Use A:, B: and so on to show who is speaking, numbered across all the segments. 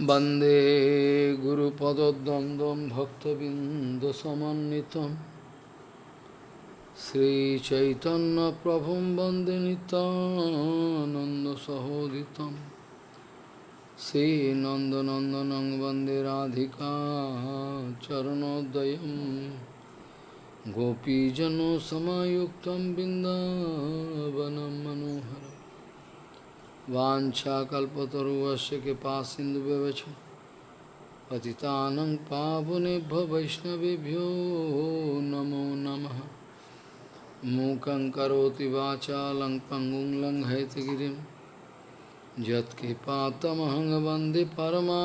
A: वंदे गुरुपदद्वन्द्वं भक्तबिन्दसमन्वितं श्रीचैतन्यप्रभुं वंदे नितानन्दसहोदितं श्रीनन्दनन्दनं वंदे राधिका चरणोदयं गोपीजनसमायुक्तं बिन्दावनं मनोहरम्। वाञ्छाकल्पतरुवस्य कृपा सिन्धुव्यवच पतितानं पावनेभ्यो वैष्णवेभ्यो नमो नमः। मूकं करोति वाचालं पङ्गुं लङ्घयतिगिरिं यत्कृपातमहं वंदे परमानन्दमाधवं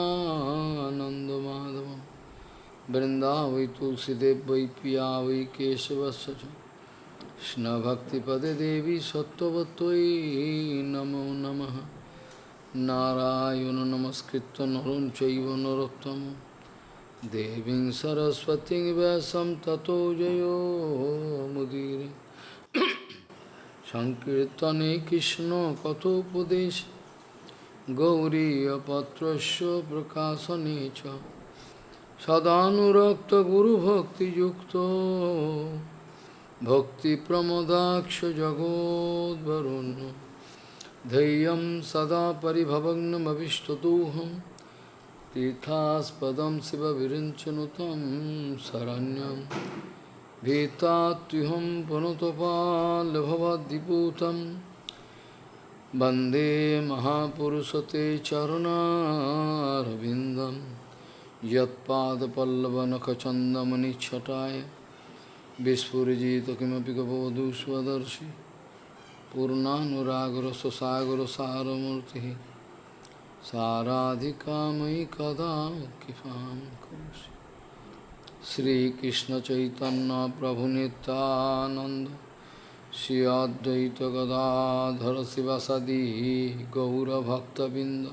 A: तुलसीदेव वै पिया वै केशवस्य কৃষ্ণভক্তিপদে দেবী সত্যবতই নমো নম। নারায়ণ নমস্কৃত নরম চৈব নরোত্তম। দেবীং সরস্বতী ব্যাসম ততো জয় মুদির। সংকীর্তনে কৃষ্ণ কথোপদেশ। গৌরীপত্রস্য প্রকাশনে চ। সদানুরক্ত গুরুভক্তিযুক্ত। जगोद्वरुन् धैर्यं सदा परिभवग्नमभिष्टदोहं। तीर्थास्पदं शिवविरिञ्चनुतं शरण्यं। भीतात्युहं पुनतपाल्भवद्दिपूतं वंदे महापुरुषते चरणारविन्दं। यत्पादपल्लवनखचन्दमनिच्छटाय বিস্ফুরিজিতকিমপি কবধূ স্বদর্শি পূর্ণানুরাগরসসাগরসারমূর্তি সারাধিকা ময়ি কদা কৃপাম করুষি শ্রীকৃষ্ণ চৈতন্য প্রভু নিত্যানন্দ শ্রী অদ্বৈত গদাধর শিবাসাদি গৌরভক্তবৃন্দ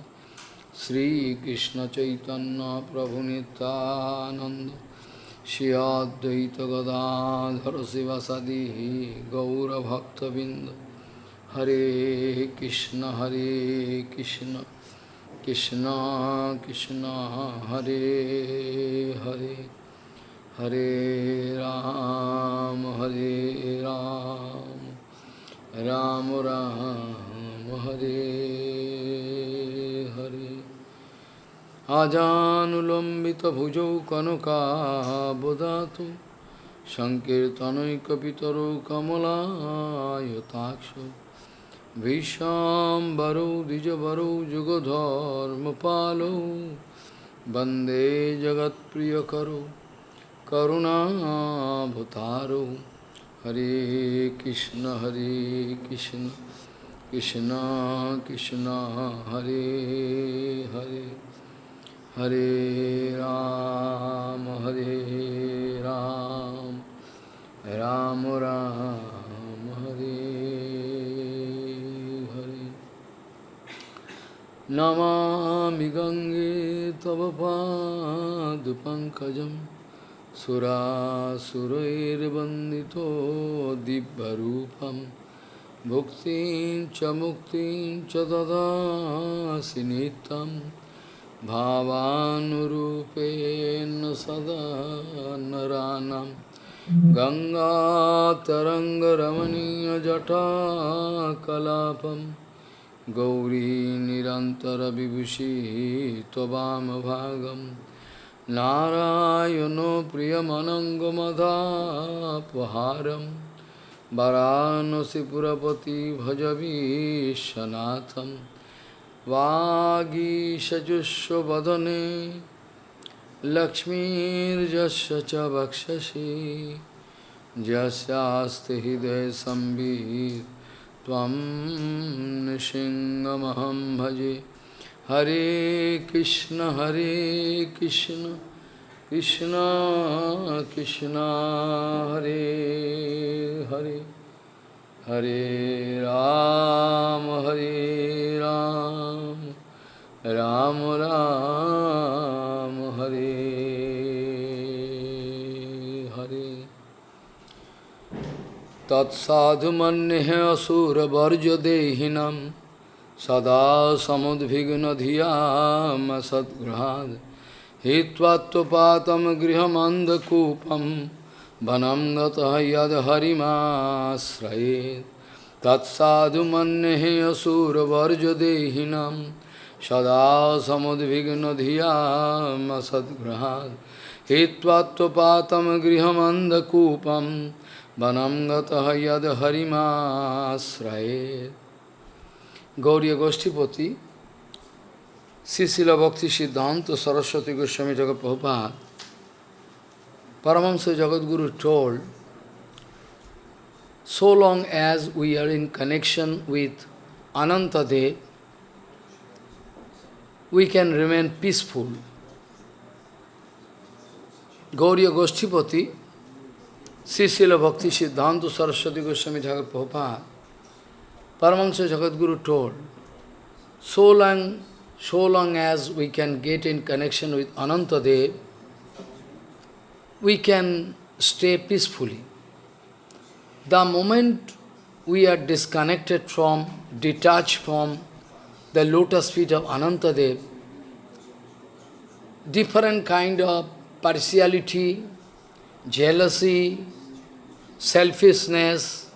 A: শ্রীকৃষ্ণ চৈতন্য প্রভু Nityananda Bhakta Binda Hare Krishna Hare Krishna Krishna Krishna Hare Hare Hare Ram Hare Ram Ram Ram Hare Hare আজানুলম্বিতভুজৌ কনকাবদাতু সংকীর্তনৈকপিতরৌ কমলায়তাক্ষ। ভীষাম্বরৌ, দ্বিজবরৌ, যুগধর্মপালৌ। বন্দে জগৎপ্রিয়করৌ করুণাভতারৌ হরে কৃষ্ণ হরে Krishna Krishna Krishna, Hare Hare. Hare Ram, Hare Ram, Ram Ram, Hare Hare. Namami Gange Tava Padupankajam Sura Surair Bandito Dibbarupam Bhuktin Chamuktin Chadada Sinitam भावानुरूपेण सदा नरानं गङ्गातरङ्गरमणीयजटाकलापं गौरी निरन्तरविभूषी त्ववामभागं नारायणो प्रियमनङ्गमदापहारं वरानसिपुरपति भजवीशनाथम् वागीषजुष्वदने लक्ष्मीर्जस्य च वक्षसि। यस्यास्ति हृदयसंवित् त्वं नृसिंहमहं भजे। हरे कृष्ण हरे Krishna Krishna Krishna, Hare Hare. Hare Ram, Hare Ram, Ram Ram, Hare Hare. Tat sadhu manneha asura varja dehinam Sada samudvigna dhiyam sadgrahad Hitvatvapatam grihamanda kupam Vanam gata yad harimasrayet Tatsadu mannehe asura varja dehinam Sada samudvigna dhiyam sadgrahad Hitvatvapatam grihamanda kupam Vanam gata yad harimasrayet Gauriya Goshtipati, Srila Bhakti Siddhanta Saraswati Goswami Jagat Prabhupada, Paramahamsa Jagadguru told, so long as we are in connection with Anantadev, we can remain peaceful. Gauriya Goshtipati, Srila Bhakti Siddhanta Saraswati Goswami Jagat Prabhupada, Paramahansa Jagadguru told, so long, so long as we can get in connection with Anantadev, we can stay peacefully. The moment we are disconnected from, detached from the lotus feet of Anantadev, different kind of partiality, jealousy, selfishness,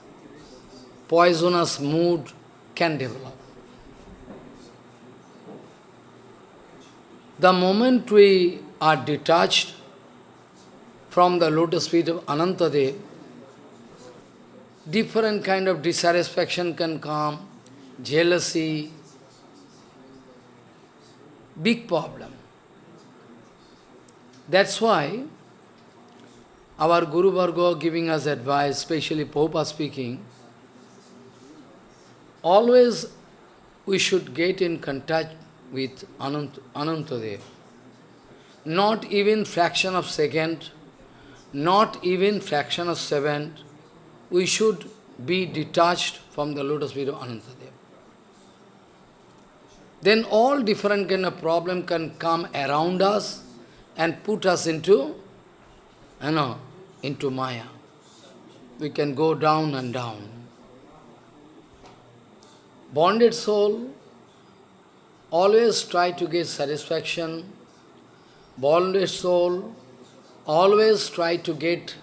A: poisonous mood can develop. The moment we are detached from the lotus feet of Anantadev, different kind of dissatisfaction can come, jealousy, big problem. That's why our Guru Varga giving us advice, especially Prabhupada speaking, always we should get in contact with Anant, Anantadev. Not even fraction of second, not even fraction of seven, we should be detached from the lotus feet of Anantadev. Then all different kind of problem can come around us and put us into, you know, into Maya. We can go down and down. Bonded soul always try to get satisfaction. Bonded soul always try to get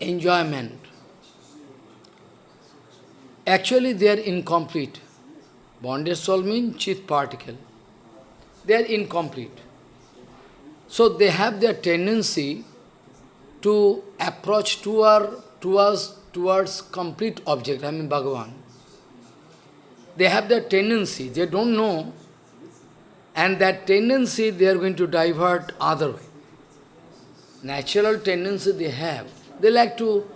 A: enjoyment. Actually, they are incomplete. Bonded soul means chit particle. They are incomplete. So they have their tendency to approach toward, towards, towards complete object, I mean Bhagavan they have that tendency, they don't know, and that tendency they are going to divert other way. Natural tendency they have, they like to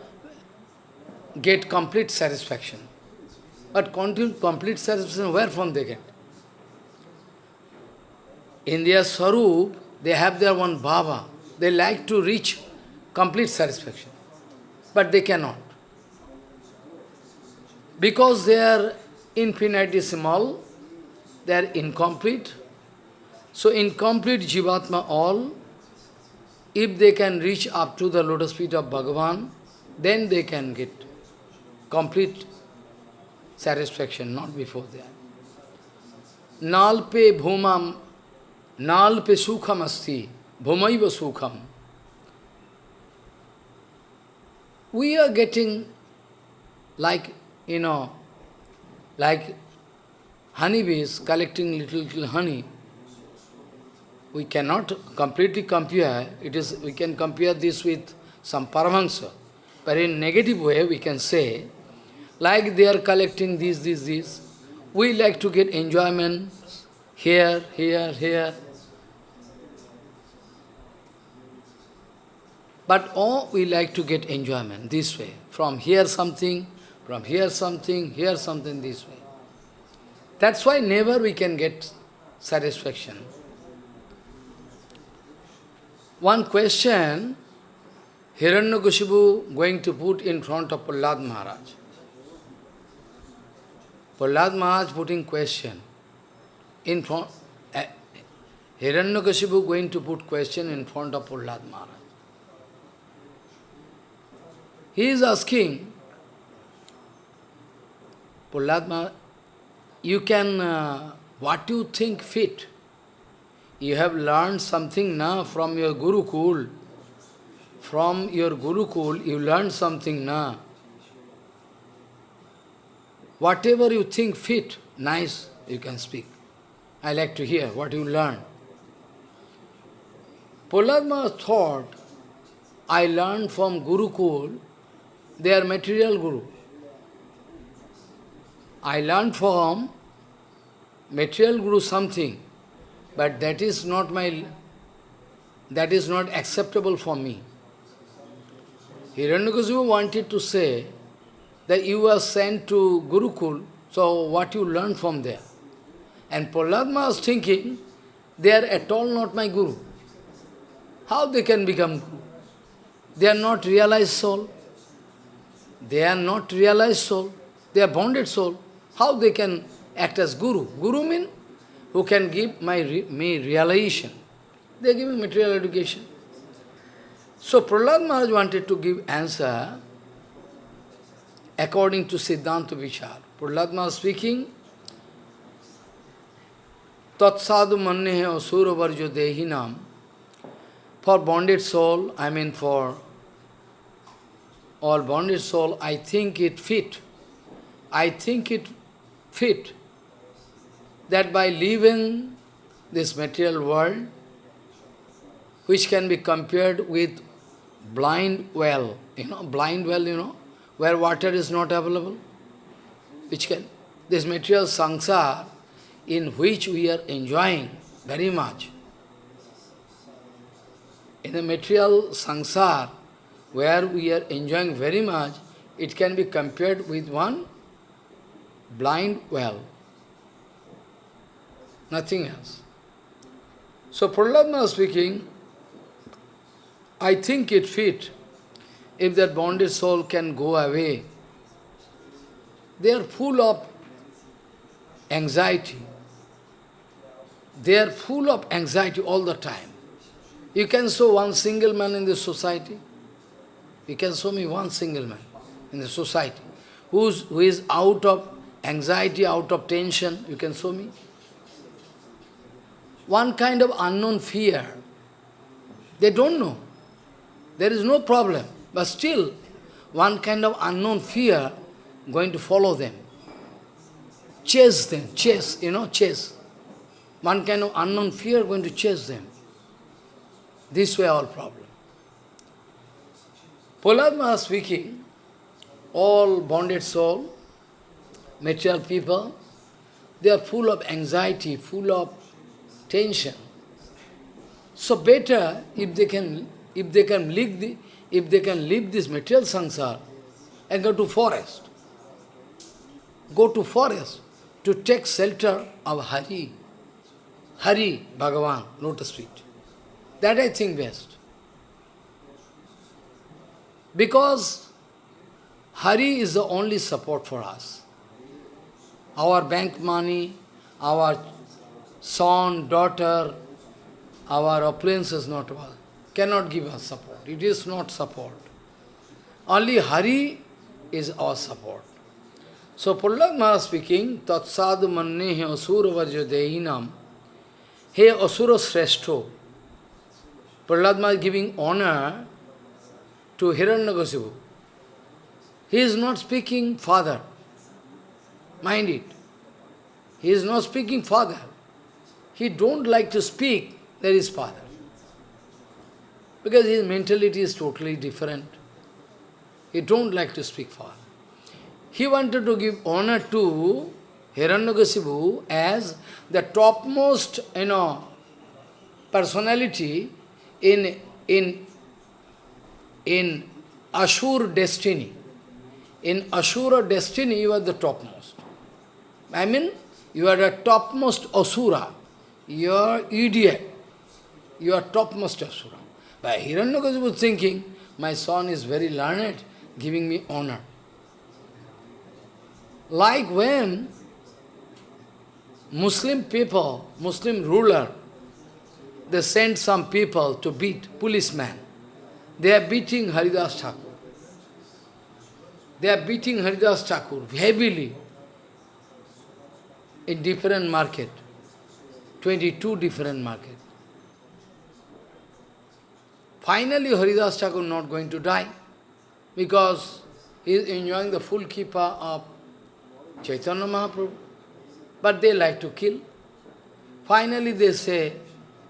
A: get complete satisfaction. But complete satisfaction, where from they get? In their Sarup, they have their one Baba. They like to reach complete satisfaction. But they cannot. Because they are infinitesimal, they are incomplete. So incomplete Jivatma all, if they can reach up to the lotus feet of Bhagavan, then they can get complete satisfaction, not before that. Nalpe bhumam, nalpe sukham asti, bhumaiva sukham. We are getting like, you know, like honeybees collecting little, little honey. We cannot completely compare, it is, we can compare this with some Paramahansa. But in negative way, we can say, like they are collecting this, this, this. We like to get enjoyment here, here, here. But all we like to get enjoyment this way. From here something, from here something, here something this way. That's why never we can get satisfaction. One question, Hiranyakashipu going to put in front of Prahlad Maharaj. Prahlad Maharaj putting question in front, uh, Hiranyakashipu going to put question in front of Prahlad Maharaj. He is asking, Prahlad Maharaj, you can, uh, what you think fit. You have learned something now from your Gurukul. From your Gurukul, you learned something now. Whatever you think fit, nice, you can speak. I like to hear what you learn. Prahlad thought, I learned from Gurukul, they are material Guru. I learned from material Guru something, but that is not my, that is not acceptable for me. Hiranyakasipu wanted to say that you were sent to Gurukul, so what you learned from there? And Prahlad was thinking, they are at all not my Guru. How they can become Guru? They are not realized soul. They are not realized soul. They are bonded soul. How they can act as Guru? Guru means who can give my me realization. They are giving material education. So Prahlad Maharaj wanted to give answer according to Siddhanta Vichar. Prahlad Maharaj speaking, Tat sadhu manne asura varjo dehinam. For bonded soul, I mean for all bonded soul, I think it fit. I think it fit that by leaving this material world, which can be compared with blind well, you know, blind well, you know, where water is not available, which can, this material sangsar, in which we are enjoying very much. In the material sangsar, where we are enjoying very much, it can be compared with one blind well. Nothing else. So Prahlad speaking, I think it fit if that bonded soul can go away. They are full of anxiety. They are full of anxiety all the time. You can show one single man in the society. You can show me one single man in the society who's, who is out of anxiety, out of tension. You can show me. One kind of unknown fear. They don't know. There is no problem. But still, one kind of unknown fear going to follow them. Chase them, chase, you know, chase. One kind of unknown fear going to chase them. This way all problem. Prahlad speaking, all bonded soul, material people, they are full of anxiety, full of tension. So better if they can if they can leave the if they can leave this material sansar and go to forest. Go to forest to take shelter of Hari. Hari, Bhagavan, lotus feet. That I think best. Because Hari is the only support for us. Our bank money, our son, daughter, our opulence is not well, cannot give us support. It is not support. Only Hari is our support. So Prahlad Maharaj speaking, Tat mannehe asura varjo dehinam He Asura Sreshto, Prahlad is giving honor to Hiranyakasipu. He is not speaking father. Mind it. He is not speaking father. He don't like to speak, there is father. Because his mentality is totally different. He don't like to speak father. He wanted to give honor to Hiranyakasipu as the topmost, you know, personality in, in, in Ashur destiny. In Ashura destiny, you are the topmost. I mean, you are the topmost Asura. You are idiot. You are topmost Asura. But Hiranyakasipu was thinking, my son is very learned, giving me honor. Like when Muslim people, Muslim ruler, they send some people to beat policemen. They are beating Haridas Thakur. They are beating Haridas Thakur heavily. in different market, 22 different market. Finally, Haridas Thakur not going to die because he is enjoying the full kippa of Chaitanya Mahaprabhu. But they like to kill. Finally, they say,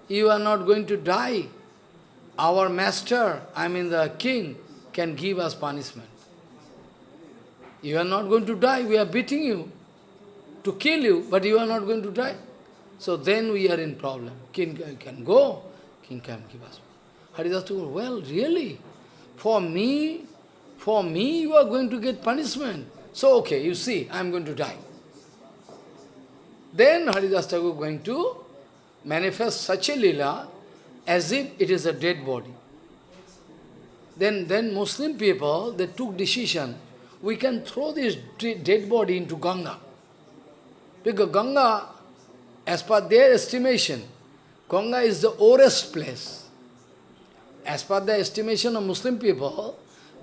A: you are not going to die. Our master, I mean the king, can give us punishment. You are not going to die, we are beating you to kill you, but you are not going to die. So then we are in problem. King can go, king can give us. Haridas Thakur, well, really? For me, for me you are going to get punishment. So okay, you see, I am going to die. Then Haridas Thakur going to manifest such a lila as if it is a dead body. Then, then Muslim people, they took decision, we can throw this dead body into Ganga. Because Ganga, as per their estimation, Ganga is the oldest place. As per the estimation of Muslim people,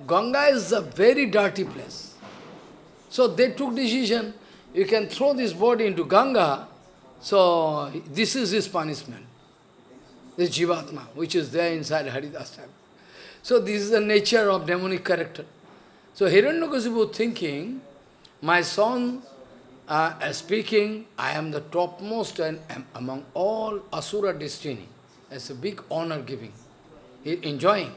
A: Ganga is a very dirty place. So they took decision, you can throw this body into Ganga, so this is his punishment. This Jivatma, which is there inside Haridas So this is the nature of demonic character. So Hiranyakasipu thinking, my son uh, speaking, I am the topmost and among all Asura destiny. It's a big honor giving. He enjoying.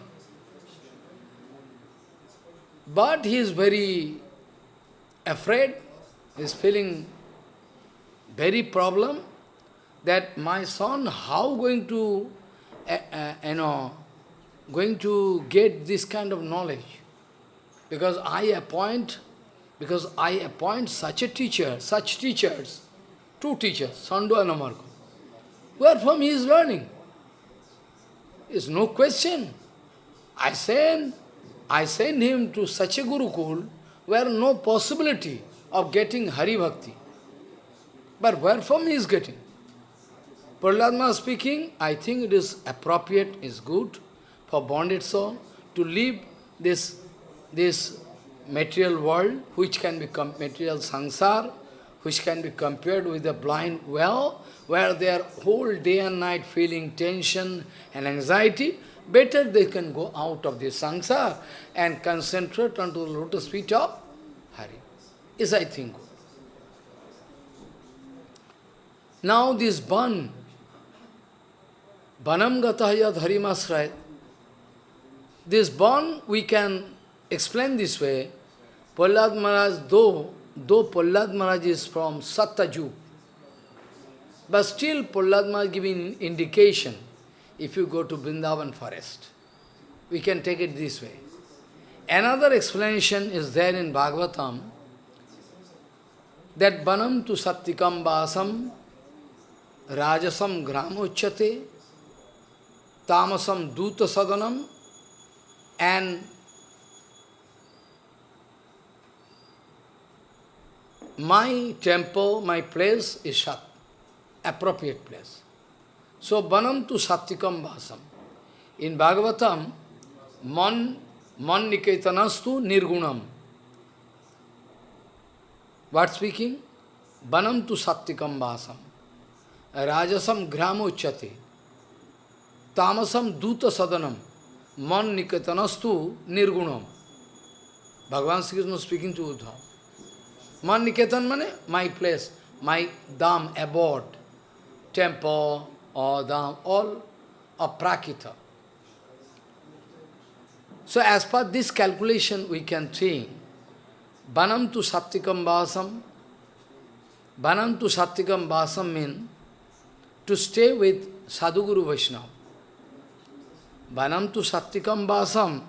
A: But he is very afraid, he is feeling very problem that my son, how going to, uh, uh, you know, going to get this kind of knowledge? Because I appoint, because I appoint such a teacher, such teachers, two teachers, Sando and Amarko. Where from he is learning? Is no question. I send, I send him to such a Gurukul where no possibility of getting Hari Bhakti. But where from he is getting? Prahlad speaking, I think it is appropriate, is good for bonded soul to leave this, this material world, which can become material sansar, which can be compared with the blind well, where they are whole day and night feeling tension and anxiety, better they can go out of this sansar and concentrate onto the lotus feet of Hari. Is I think. Now this ban, banam gatahya dharimasray, this ban we can explain this way. Prahlad Maharaj, though, though Maharaj is from Satyajug, but still Prahlad Maharaj giving indication, if you go to Vrindavan forest, we can take it this way. Another explanation is there in Bhagavatam, that banam tu sattikam basam Rajasam gramochate, tamasam duta sadanam, and my temple, my place is Sat, appropriate place. So, Banam tu Sattikam Vasam. In Bhagavatam, Man, man Niketanastu Nirgunam. What speaking? Banam tu Sattikam Vasam. Rajasam gram uchyate. Tamasam duta sadanam. Man niketanastu nirgunam. Bhagavan Sri Krishna speaking to Uddhav. Man mane? My place, my dham, abode, temple or dham, all are prakita. So as per this calculation we can think, Banam tu Sattikam Vasam, Banam tu Sattikam Vasam means to stay with Sadhuguru Vaishnava. Banam tu Sattikam Vasam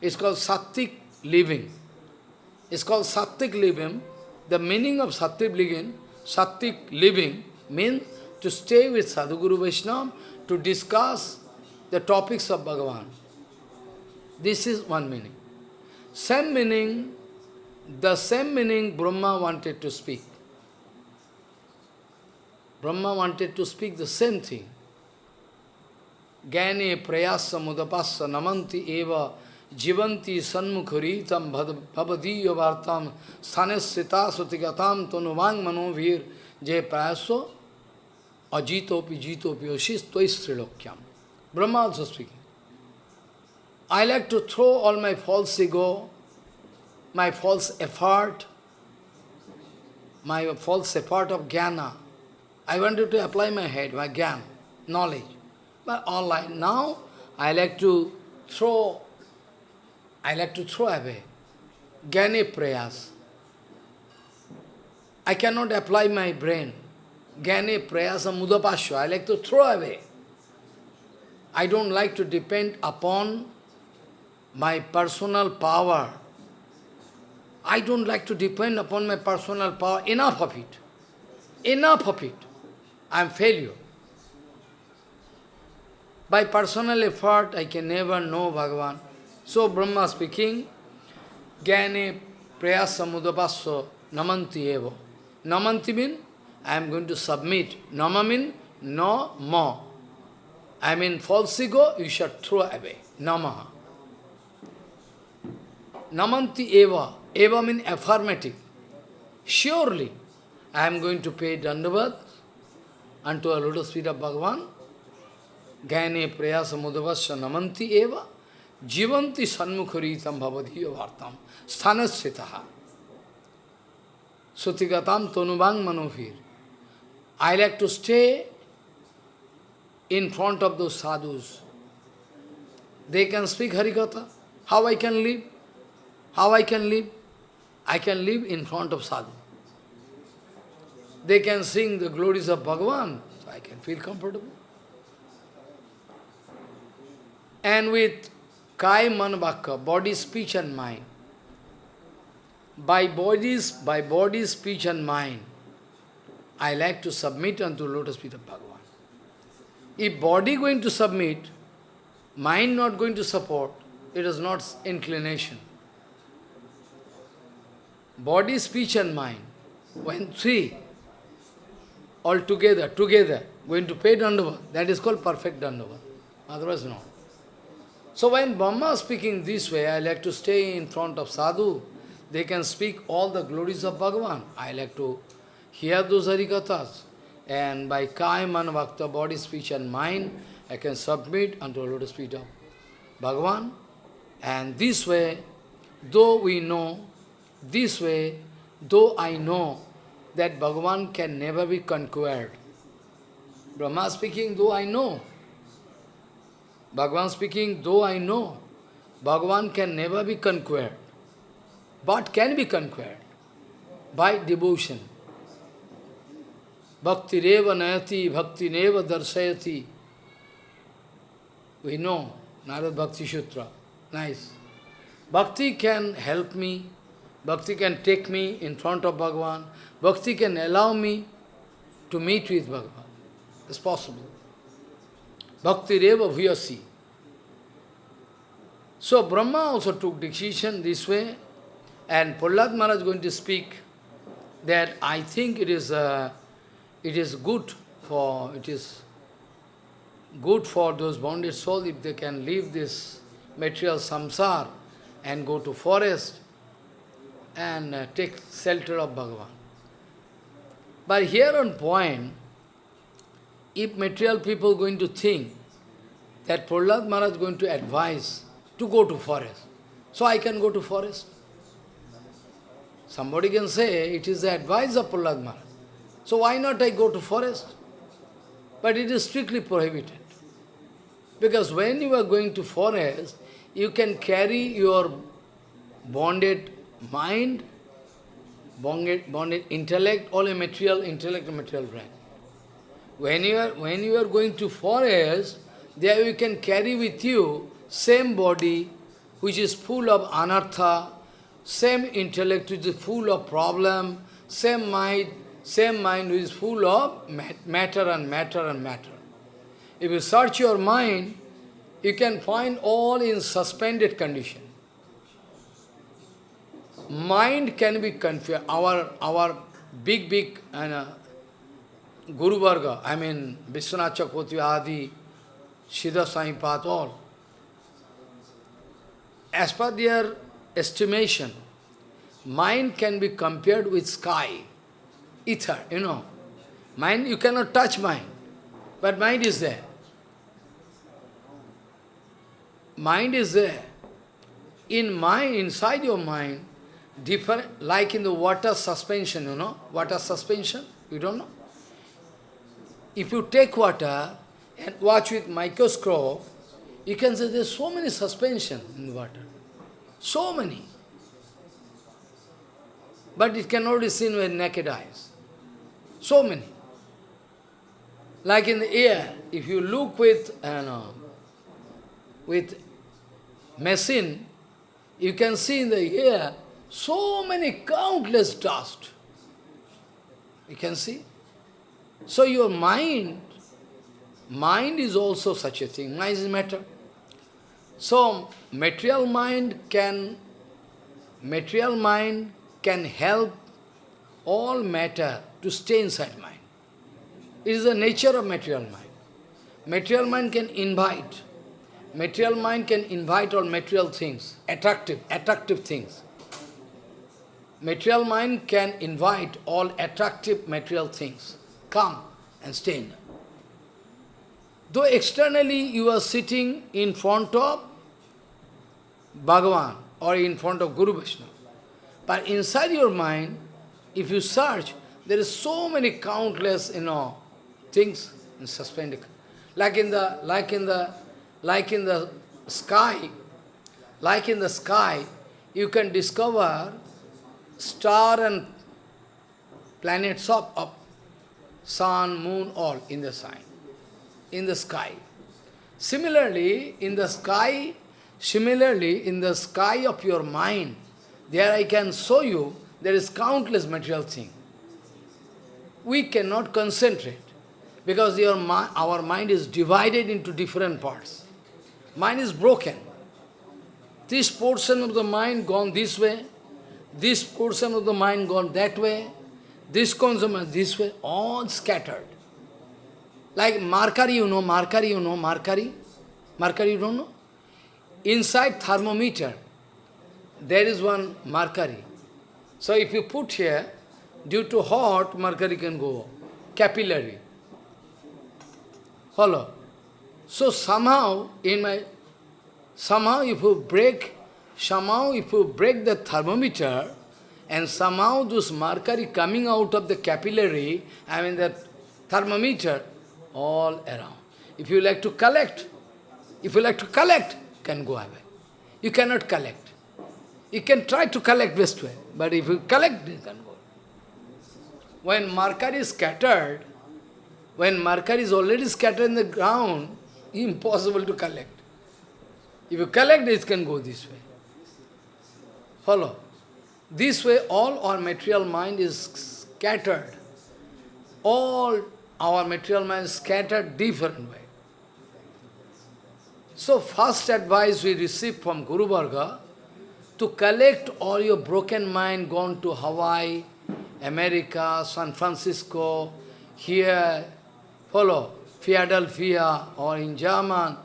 A: is called Sattik living. It's called Sattik living. The meaning of Sattik living, Sattik living means to stay with Sadhguru Vaishnava to discuss the topics of Bhagavan. This is one meaning. Same meaning, the same meaning Brahma wanted to speak. Brahma wanted to speak the same thing. Gyane prayasa mudapassa namanti eva jivanti sanmukharitam bhavadiya vartam sanesita sutigatam tonuvang manovir je prayaso ajitopi jitopi oshis tois trilokyam. Brahma also speaking. I like to throw all my false ego, my false effort, my false effort of jnana. I wanted to apply my head, my jnana, knowledge. But all I, now I like to throw, I like to throw away. Jnane prayas. I cannot apply my brain. Jnane prayasa mudapasya. I like to throw away. I don't like to depend upon my personal power. I don't like to depend upon my personal power. Enough of it. Enough of it. I am failure. By personal effort, I can never know Bhagavan. So Brahma speaking, Jnane prayasa mudapasya namanti eva. Namanti mean, I am going to submit. Nama mean, no more. I mean false ego, you should throw away. Namaha. Namanti eva. Eva means affirmative. Surely, I am going to pay dandavat unto a lotus feet of Bhagavan. Gaine prayasa mudavasya namanti eva. जीवंती सन्मुख रीतम भवधीय वार्ताम स्थान से था श्रुतिगताम तोनुभांग मनोभीर I like to stay in front of those sadhus they can speak Harikatha how I can live how I can live I can live in front of sadhu they can sing the glories of Bhagavan I can feel comfortable and with Kai Manvaka, body, speech and mind. By bodies, by body, speech and mind, I like to submit unto lotus feet of Bhagavan. If body going to submit, mind not going to support, it is not inclination. Body, speech and mind, when three, all together, together, going to pay Dandava, that is called perfect Dandava. Otherwise not. So when Brahma is speaking this way, I like to stay in front of sadhu, they can speak all the glories of Bhagavan. I like to hear those harikathas. And by Kaiman Bhakta, body, speech and mind, I can submit unto the lotus feet of Bhagavan. And this way, though we know, this way, though I know that Bhagavan can never be conquered. Brahma speaking, though I know. Bhagavan speaking, though I know. Bhagavan can never be conquered. But can be conquered by devotion. Bhakti reva nayati, bhakti neva darsayati. We know, Narad Bhakti Sutra. Nice. Bhakti can help me, Bhakti can take me in front of Bhagavan, Bhakti can allow me to meet with Bhagavan. It's possible. Bhakti reva bhuyasi. So Brahma also took decision this way, and Prahlad Maharaj is going to speak that I think it is uh, it is good for it is good for those bonded souls if they can leave this material samsar and go to forest and uh, take shelter of Bhagavan. But here on point, if material people going to think that Prahlad Maharaj is going to advise to go to forest, so I can go to forest. Somebody can say it is the advice of Prahlad Maharaj. So why not I go to forest? But it is strictly prohibited. Because when you are going to forest, you can carry your bonded mind, bonded, bonded intellect, all a material intellect and material brain. When you are when you are going to forest, there you can carry with you same body which is full of anartha, same intellect which is full of problem, same mind same mind which is full of matter and matter and matter. If you search your mind, you can find all in suspended condition. Mind can be confused. Our, our big, big uh, Guru Varga, I mean Vishwanath Chakravarti Adi, Siddha Saipat, all. As per their estimation, mind can be compared with sky ether, you know, Mind, you cannot touch mind, but mind is there. Mind is there. In mind, inside your mind, different, like in the water suspension, you know, water suspension, you don't know? If you take water and watch with microscope, you can say there's so many suspension in water. So many. But it cannot be seen with naked eyes. So many. Like in the air, if you look with, no, with machine, you can see in the air so many countless dust. You can see? So your mind, mind is also such a thing. Mind is matter. So material mind can, material mind can help all matter to stay inside mind. It is the nature of material mind. Material mind can invite. Material mind can invite all material things, attractive, attractive things. Material mind can invite all attractive material things. Come and stay in. Though externally you are sitting in front of Bhagavan or in front of Guru Vaishnava, but inside your mind, if you search, there is so many countless, you know, things in suspended. Like in the like in the like in the sky, like in the sky, you can discover star and planets up, up, sun, moon, all in the sky, in the sky. Similarly, in the sky, similarly, in the sky of your mind, there I can show you, there is countless material thing. We cannot concentrate, because your, our mind is divided into different parts. Mind is broken. This portion of the mind gone this way, this portion of the mind gone that way, this consumer this way, all scattered. Like mercury, you know, mercury, you know, mercury? Mercury, you don't know? Inside thermometer, there is one mercury. So if you put here, due to hot, mercury can go capillary. Follow? So somehow, in my, somehow if you break somehow if you break the thermometer, and somehow this mercury coming out of the capillary, I mean the thermometer, all around. If you like to collect, if you like to collect, can go away. You cannot collect. You can try to collect best way, but if you collect, you can go. When mercury is scattered, when mercury is already scattered in the ground, impossible to collect. If you collect, it can go this way. Follow. This way all our material mind is scattered. All our material mind is scattered different way. So first advice we received from Guru Varga, to collect all your broken mind gone to Hawaii, America, San Francisco, here, follow, Philadelphia, or in German,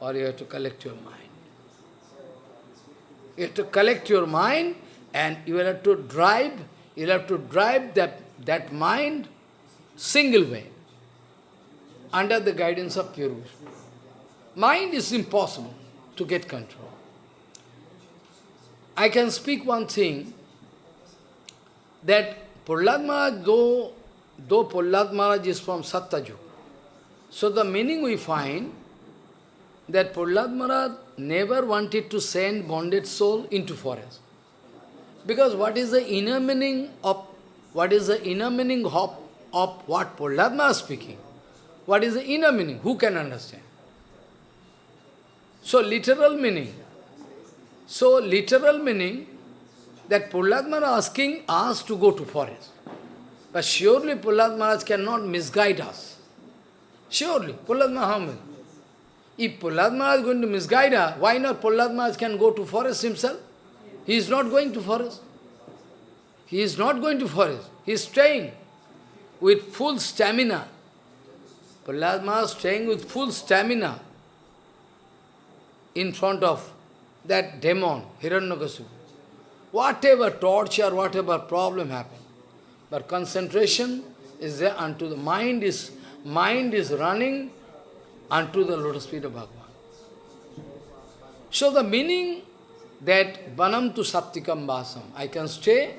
A: or you have to collect your mind. You have to collect your mind and you will have to drive, you will have to drive that, that mind single way, under the guidance of pure Mind is impossible to get control. I can speak one thing, that Prahlad Maharaj, though, though Prahlad Maharaj is from Satyajug, so the meaning we find that Prahlad Maharaj never wanted to send bonded soul into forest. Because what is the inner meaning of what is the inner meaning of, of what Prahlad is speaking? What is the inner meaning? Who can understand? So literal meaning. So literal meaning that Prahlad asking us to go to forest. But surely Prahlad cannot misguide us. Surely, Prahlad Maharaj if Prahlad is going to misguide us, why not Prahlad can go to forest himself? He is not going to forest. He is not going to forest. He is staying with full stamina. Prahlad Maharaj staying with full stamina in front of that demon, Hiranyakasipu. Whatever torture, whatever problem happen. But concentration, is there unto the mind is mind is running unto the lotus feet of Bhagavan. So the meaning that Banam to Sattikam Vasam, I can stay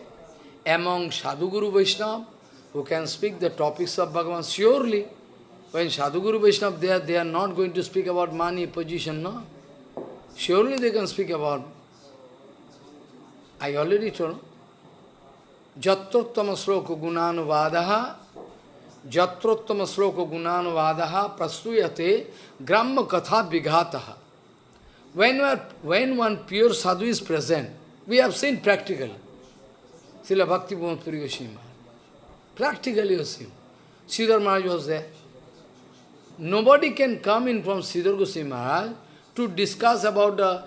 A: among Sadhuguru Vaishnava who can speak the topics of Bhagavan surely. When Sadhuguru Vaishnava they are, they are not going to speak about money, position, no? Surely they can speak about. I already told. Jatrottama sloka gunanuvadaha Jatrottama sloka gunanuvadaha prastuyate gramma katha vighataha. When, when one pure sadhu is present, we have seen practically. Srila Bhakti Puri Goswami Practically you see. Sridhar Maharaj was there. Nobody can come in from Sridhar Goswami Maharaj to discuss about the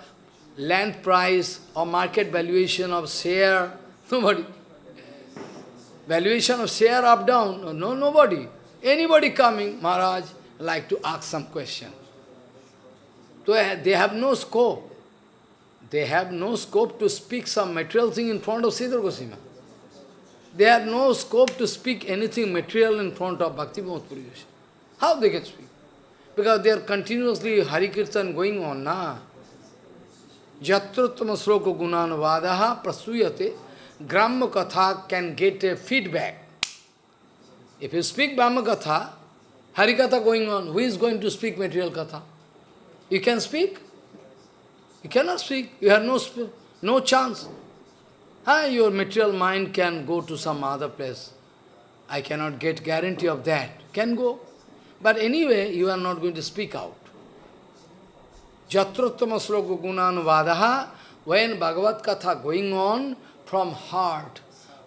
A: land price or market valuation of share. Nobody. Valuation of share up, down. No, nobody. Anybody coming, Maharaj, like to ask some question. So eh, they have no scope. They have no scope to speak some material thing in front of Sridhar Goswami. They have no scope to speak anything material in front of Bhakti Puri How they can speak? Because they are continuously Hari Kirtan going on, na? Jatrottama sloka gunanavadaha prasuyate Gramma Katha can get a feedback. If you speak Brahma Katha going on, who is going to speak material Katha? You can speak. You cannot speak. You have no, no chance. Ah, your material mind can go to some other place. I cannot get guarantee of that. Can go. But anyway, you are not going to speak out. Jatrottama sloka gunanuvadaha, when Bhagavad Katha going on from heart,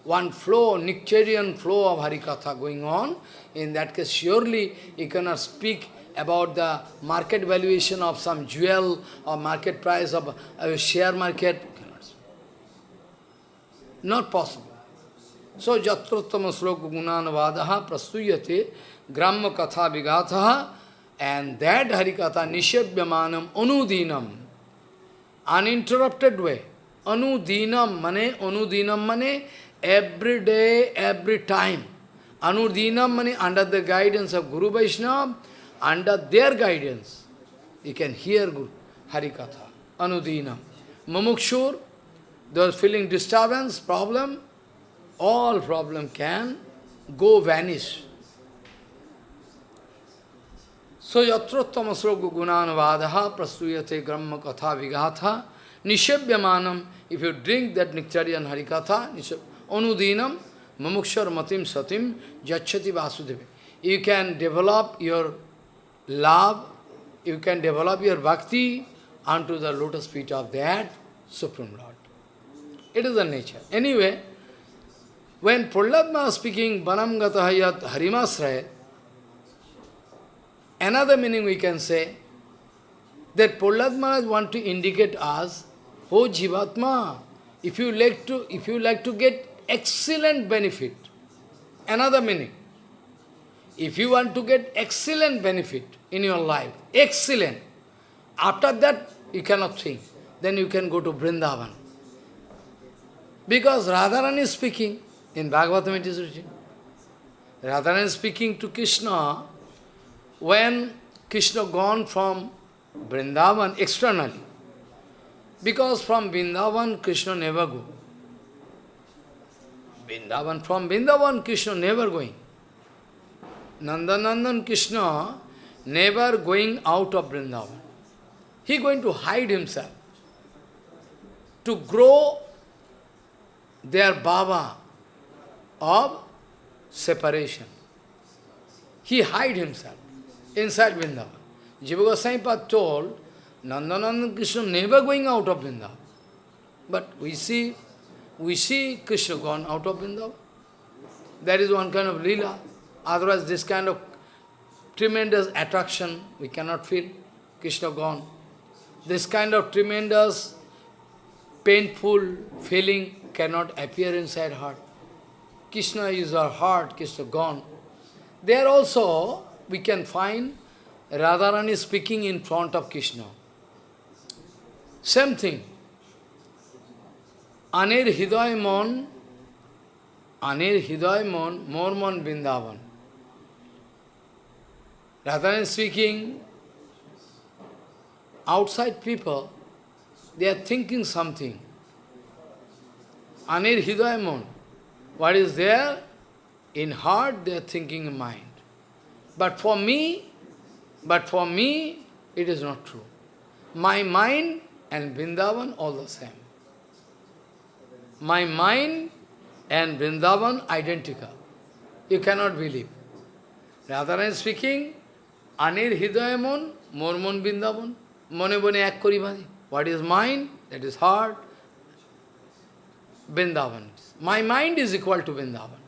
A: one flow, nectarian flow of Harikatha going on, in that case surely you cannot speak about the market valuation of some jewel or market price of a share market. Not possible. So, jatrottama sloka gunanavadaha prastuyate gramma katha vigatha and that harikatha nishabhyamanam anudinam uninterrupted way. Anudinam mane, anudinam mane every day, every time. Anudinam mane under the guidance of Guru Vaishnava, under their guidance, you can hear Guru, Harikatha, Anudinam. Mamukshur, those feeling disturbance, problem, all problem can go vanish. So yatrottama sloka gunanavadaha prastuyate gramma katha vigatha nishabhyamanam. If you drink that nectarian harikatha, anudinam mamukshar matim satim jachati vasudeva. You can develop your love, you can develop your bhakti unto the lotus feet of that Supreme Lord. It is the nature. Anyway, when is speaking Banam Gatahayat Harimasraya, another meaning we can say that Maharaj want to indicate us, oh Jivatma, if you like to if you like to get excellent benefit, another meaning. If you want to get excellent benefit in your life, excellent, after that you cannot think, then you can go to Vrindavan. Because Radharani is speaking, in Bhagavatam it is written. Radharani is speaking to Krishna when Krishna gone from Vrindavan externally. Because from Vrindavan, Krishna never go. Vrindavan, from Vrindavan, Krishna never going. Nandanandan Krishna never going out of Vrindavan. He going to hide himself. To grow their bhava of separation. He hide himself inside Vrindavan. Jiva Goswami told, Nandanandan Krishna never going out of Vrindavan. But we see, we see Krishna gone out of Vrindavan. That is one kind of lila. Otherwise, this kind of tremendous attraction we cannot feel. Krishna gone. This kind of tremendous, painful feeling cannot appear inside heart. Krishna is our heart, Krishna gone. There also we can find Radharani speaking in front of Krishna. Same thing. Anir Hidayamon Anir Hiday Mon, Mormon Vrindavan. Rather than speaking, outside people, they are thinking something. Anir Hiday Mon. What is there? In heart, they are thinking in mind. But for me, but for me, it is not true. My mind and Vrindavan all the same. My mind and Vrindavan identical. You cannot believe. Rather than speaking, Anir Hidayamon, Mormon Vrindavan, Mone Bone Kori. What is mind? That is heart. Vrindavan. My mind is equal to Vrindavan.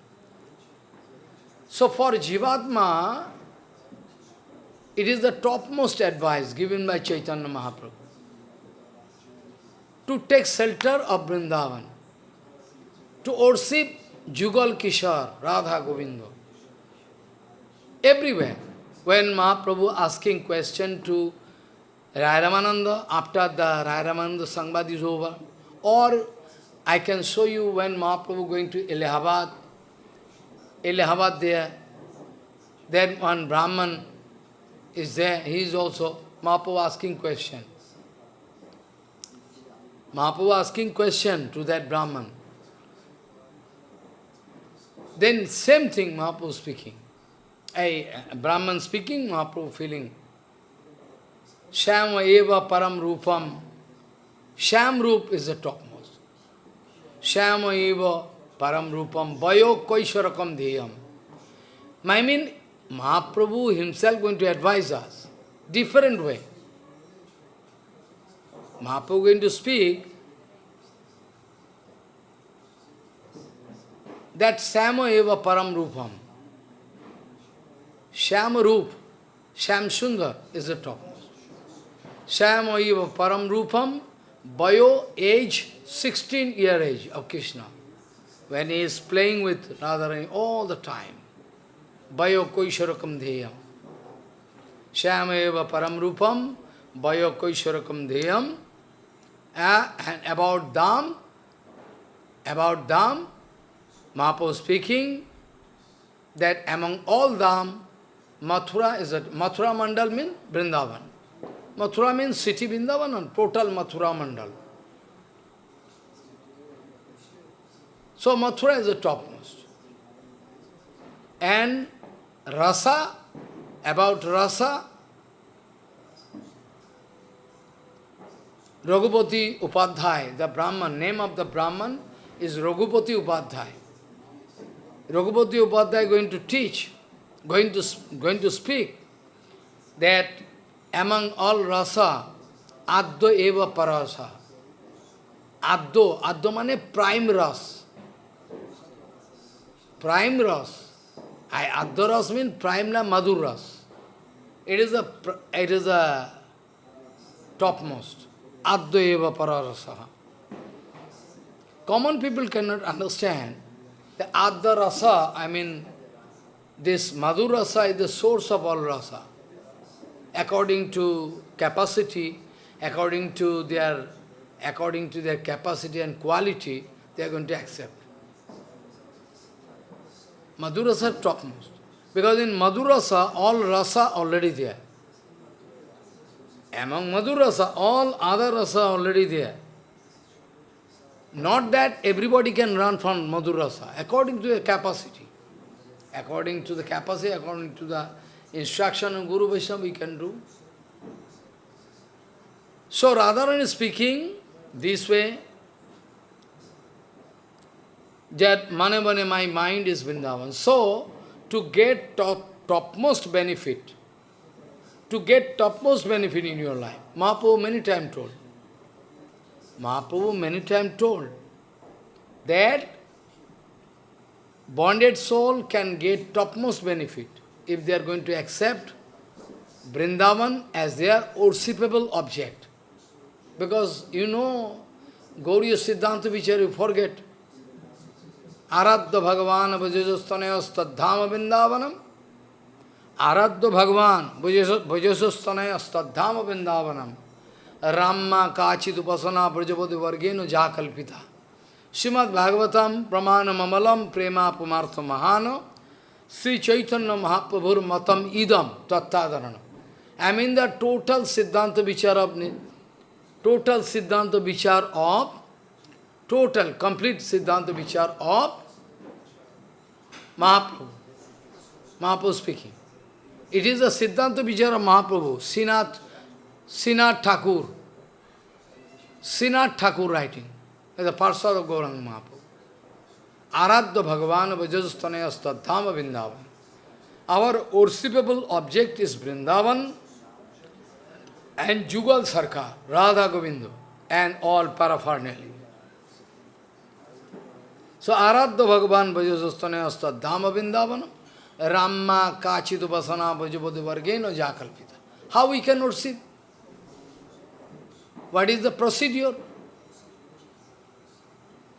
A: So for Jivatma, it is the topmost advice given by Chaitanya Mahaprabhu to take shelter of Vrindavan, to worship Jugal Kishore, Radha Govinda. Everywhere. When Mahaprabhu asking question to Rai Ramananda after the Rai Ramananda Sangbad is over, or I can show you when Mahaprabhu going to Allahabad, Allahabad there, then one Brahman is there, he is also, Mahaprabhu asking question. Mahaprabhu asking question to that Brahman. Then same thing Mahaprabhu speaking. A Brahman speaking, Mahaprabhu feeling. Shama eva param rupam. Sham rup is the topmost. Shama eva param rupam. Vayo koisharakam deyam. I mean, Mahaprabhu himself going to advise us. Different way. Mahaprabhu going to speak that Sama eva param rupam. Shama Rup, Sham Sundar is the topmost. Shama eva param rupam, bio age, 16 year age of Krishna. When he is playing with Radharani all the time. Bayo koisharakam dheyam. Shama eva param rupam, bayo koisharakam dheyam. And about Dham, about Dham, Mahaprabhu speaking that among all Dham, Mathura is a Mathura Mandal means Vrindavan. Mathura means city Vrindavan and total Mathura Mandal. So Mathura is the topmost. And Rasa, about Rasa, Raghupati Upadhyay, the Brahman, name of the Brahman is Raghupati Upadhyay. Raghupati Upadhyay going to teach, going to, going to speak, that among all rasa, addo eva parasa. Addo, addo mane prime ras. Prime ras. I, addo ras means prime na madhur ras. It is a, it is a topmost. Addo eva pararasa. Common people cannot understand the Adda Rasa, I mean, this Madhur Rasa is the source of all rasa. According to capacity, according to their according to their capacity and quality, they are going to accept. Madhurasa topmost. Because in Madhurasa, all rasa already there. Among Madhurasa, all other rasa already there. Not that everybody can run from Madhurasa, according to the capacity. According to the capacity, according to the instruction of Guru Vaishnava, we can do. So Radharani is speaking this way, that mane my mind is Vrindavan. So, to get top, topmost benefit, to get topmost benefit in your life, Mahaprabhu many times told, Mahaprabhu many times told that bonded soul can get topmost benefit if they are going to accept Vrindavan as their worshipable object. Because you know, Gauriya Siddhanta Vichar, you forget. Aradha Bhagavan Bhajajastanayastadhama Vrindavanam. Aradha Bhagavan Bhajajastanayastadhama Vrindavanam. Ramma Kachit Upasana Brajapati Vargeno Jakalpita. Srimad Bhagavatam Pramana Mamalam Prema Pumartha Mahano Sri Chaitanya Mahaprabhur Matam Idam Tattadarana. I mean the total Siddhanta Vichar of total Siddhanta Vichar of total, complete Siddhanta Vichar of Mahaprabhu. Mahaprabhu speaking. It is a Siddhanta Vichar of Mahaprabhu, Sinath, Sinath Thakur. Sinath Thakur writing, as a parcel of Gauranga Mahaprabhu. Aradya Bhagavan Vajastanaya Stadhama Vrindavan. Our worshipable object is Vrindavan and Jugal Sarkar, Radha Govinda, and all paraphernalia. So Aradya Bhagavan Vajastanaya Stadhama Vrindavanam. Ramma Kachitu Vasana Bhajapati Vargeno Jakalpita. How we can worship? What is the procedure?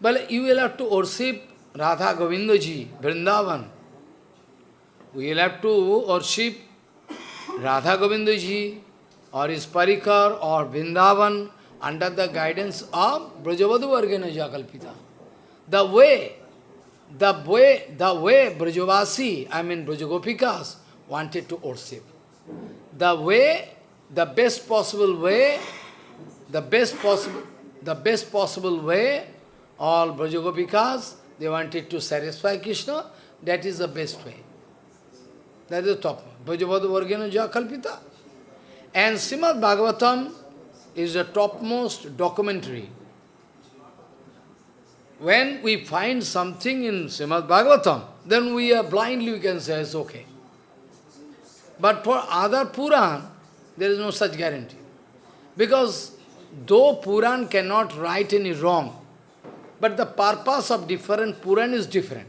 A: Well, you will have to worship Radha Govindaji, Vrindavan. We will have to worship Radha Govindaji or his Parikar or Vrindavan under the guidance of Brajavadu Vargena Jakalpita. The way the way, the way Brajavasi, I mean Brajagopikas, wanted to worship. The way, the best possible way, the best possible, the best possible way, all Brajagopikas, they wanted to satisfy Krishna, that is the best way. That is the top. Brajavadu Vargena Jakalpita. And Srimad Bhagavatam is the topmost documentary when we find something in Srimad Bhagavatam, then we are blindly, we can say it's okay. But for other Puran, there is no such guarantee. Because though Puran cannot write any wrong, but the purpose of different Puran is different.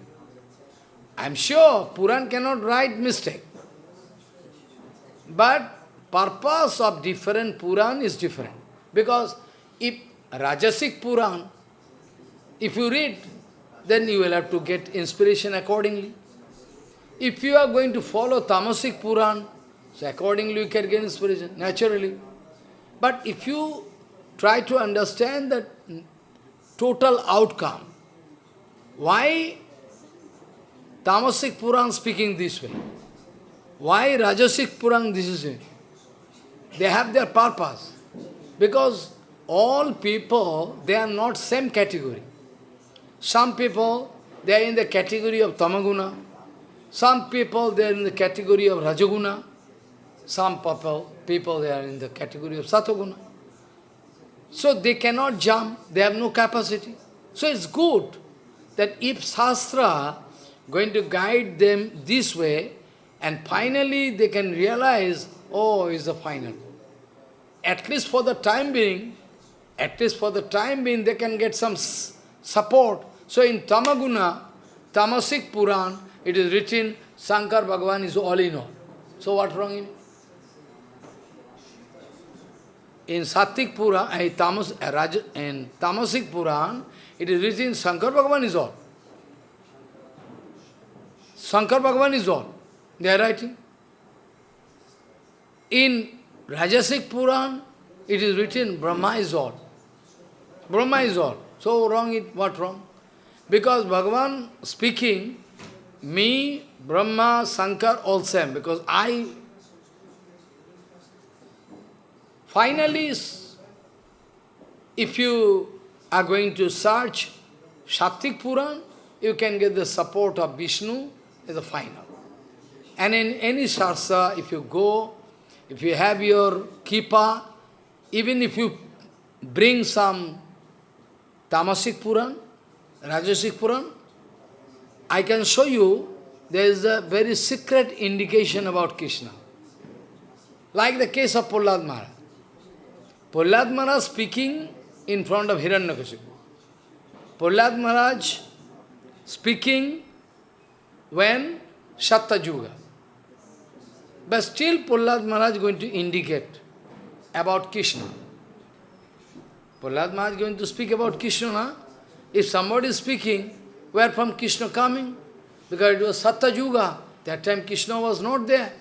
A: I am sure Puran cannot write mistake. But purpose of different Puran is different. Because if Rajasic Puran if you read, then you will have to get inspiration accordingly. If you are going to follow Tamasic Puran, so accordingly you can get inspiration, naturally. But if you try to understand the total outcome, why Tamasic Puran speaking this way? Why Rajasic Puran this is it? They have their purpose. Because all people, they are not same category. Some people, they are in the category of tamaguna. Some people, they are in the category of rajaguna. Some people, people, they are in the category of satoguna. So they cannot jump, they have no capacity. So it's good that if Shastra going to guide them this way, and finally they can realize, oh, is the final. At least for the time being, at least for the time being, they can get some support so in Tamaguna, Tamasic Puran, it is written, Shankar Bhagavan is all in all. So what wrong in it? In Sattvic Puran, Tamas, in Tamasic Puran, it is written, Shankar Bhagavan is all. Shankar Bhagavan is all. They are writing. In Rajasic Puran, it is written, Brahma is all. Brahma is all. So wrong it, what wrong? Because Bhagavan speaking, me, Brahma, Shankar, all same. Because I, finally, if you are going to search Sattvic Puran, you can get the support of Vishnu as the final. And in any sarsa, if you go, if you have your kipa, even if you bring some Tamasic Puran, Rajasic Puran, I can show you there is a very secret indication about Krishna. Like the case of Prahlad Maharaj. Prahlad Maharaj speaking in front of Hiranyakashipu. Prahlad Maharaj speaking when Satta But still Prahlad Maharaj going to indicate about Krishna. Prahlad Maharaj is going to speak about Krishna. If somebody is speaking, where from Krishna coming? Because it was Satta Yuga. That time Krishna was not there.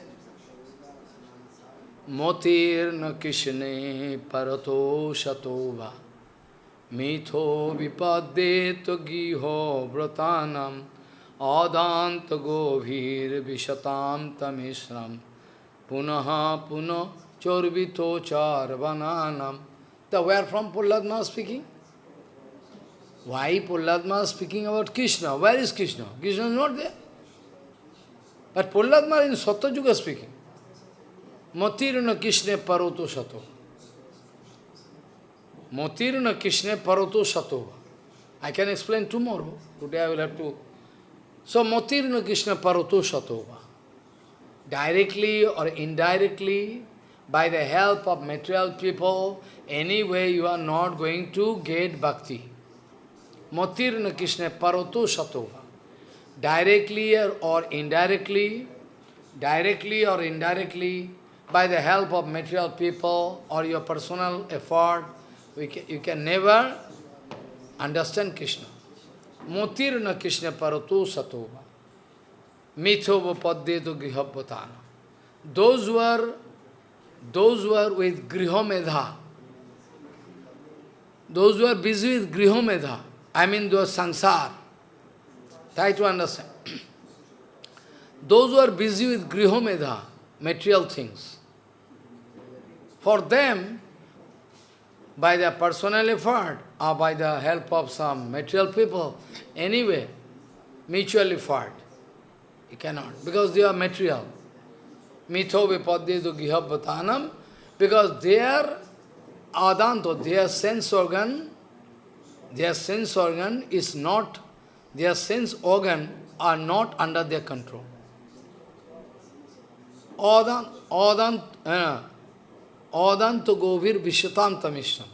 A: Motir na Krishne parato shatova Mitho vipaddeto giho vratanam adant govir vishatam tamishram punaha puno chorvito charvananam. The where from Pulladma speaking? Why Pulladma speaking about Krishna? Where is Krishna? Krishna is not there. But Pulladma in Satyuga speaking. Matiruna Krishna paroto sato. Matiruna Krishna paroto sato. I can explain tomorrow. Today I will have to. So Matiruna Krishna paroto sato. Directly or indirectly, by the help of material people, anyway you are not going to get bhakti. Matirna Krishna paroto satova. Directly or indirectly, directly or indirectly, by the help of material people or your personal effort, can, you can never understand Krishna. Motirna Krishna parato satova. Mithova paddeto grihabhatana. Those who are those who are with grihomedha, those who are busy with grihomedha, I mean those sansar, try to understand. those who are busy with grihomedha, material things, for them, by their personal effort or by the help of some material people, anyway, mutual effort, you cannot, because they are material. Mitho vipadyedu gihabhatanam, because their adanto, their sense organ, their sense organ is not, their sense organ are not under their control. Adant, adant, uh, adanta govir vishatanta mishram.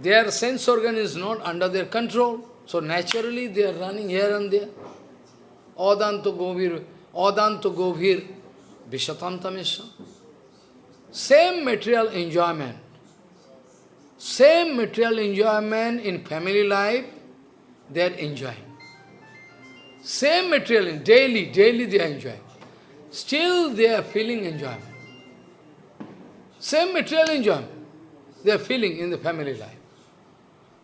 A: Their sense organ is not under their control, so naturally they are running here and there. Adanta govir Adanta Govir Vishatantamisha. Same material enjoyment. Same material enjoyment in family life, they are enjoying. Same material, daily, daily they are enjoying. Still they are feeling enjoyment. Same material enjoyment they are feeling in the family life.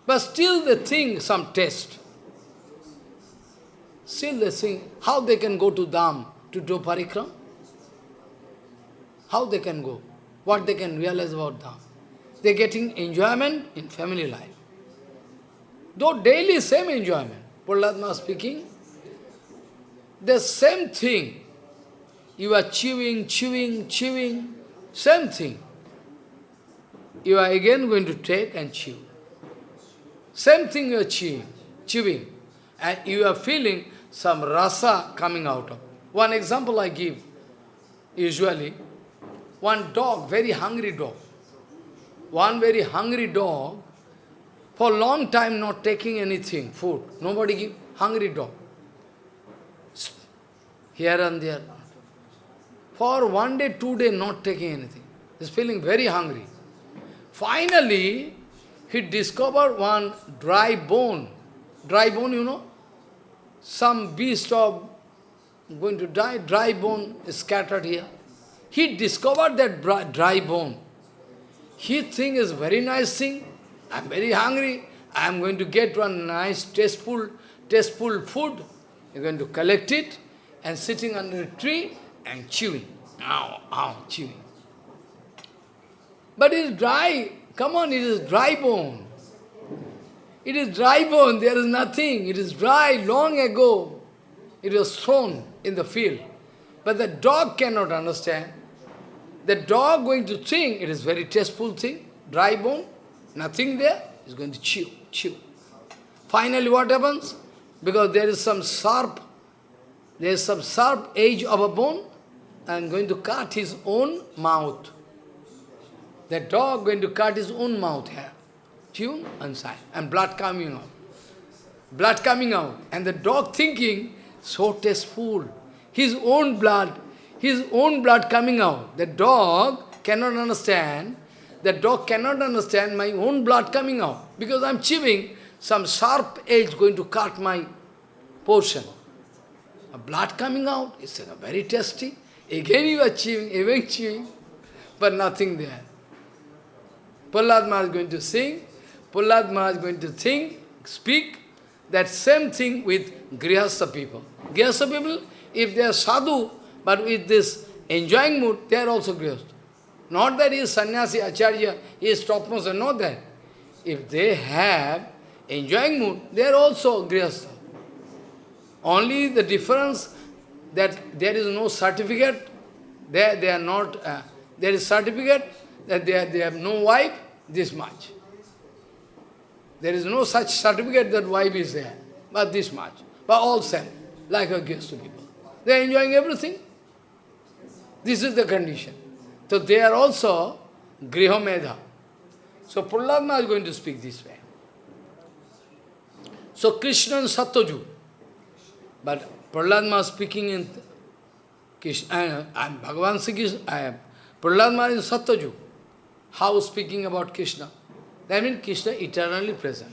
A: But still they think some test. Still they think, how they can go to Dham to do parikram? How they can go? What they can realize about Dham? They are getting enjoyment in family life. Though daily same enjoyment, Prahlad speaking, the same thing. You are chewing, chewing, chewing, same thing. You are again going to take and chew. Same thing you are chewing, chewing. And you are feeling some rasa coming out of. One example I give, usually, one dog, very hungry dog, one very hungry dog, for long time not taking anything, food, nobody give, hungry dog, here and there. For one day, two day not taking anything. He's feeling very hungry. Finally, he discovered one dry bone. Dry bone, you know? some beast of going to die, dry bone is scattered here. He discovered that dry bone. He think is very nice thing. I'm very hungry. I'm going to get one nice tasteful, tasteful food. You're going to collect it and sitting under a tree and chewing. Ow, ow, chewing. But it's dry. Come on, it is dry bone. It is dry bone, there is nothing. It is dry long ago. It was thrown in the field. But the dog cannot understand. The dog going to think it is very tasteful thing, dry bone, nothing there, is going to chew, chew. Finally what happens? Because there is some sharp, there is some sharp edge of a bone, and going to cut his own mouth. The dog going to cut his own mouth here tune and sign, and blood coming out. Blood coming out. And the dog thinking, so tasteful. His own blood, his own blood coming out. The dog cannot understand, the dog cannot understand my own blood coming out. Because I'm chewing, some sharp edge going to cut my portion. A blood coming out, it's very tasty. Again you are chewing, again chewing, but nothing there. Prahlad Maharaj is going to sing, Prahlad Maharaj is going to think, speak, that same thing with Grihastha people. Grihastha people, if they are sadhu, but with this enjoying mood, they are also Grihastha. Not that he is sannyasi, acharya, he is topmost, not that. If they have enjoying mood, they are also Grihastha. Only the difference that there is no certificate, they, they are not, uh, there is certificate that they, are, they have no wife, this much. There is no such certificate that wife is there, but this much. But all same, like a guest to people. They are enjoying everything. This is the condition. So they are also Grihomedha. So Prahlad is going to speak this way. So Krishna and Satyaju. But Prahlad Maharaj speaking in Krishna, uh, and Bhagavan Sri Krishna, uh, Prahlad Maharaj is Satyaju. How speaking about Krishna? That means Krishna eternally present.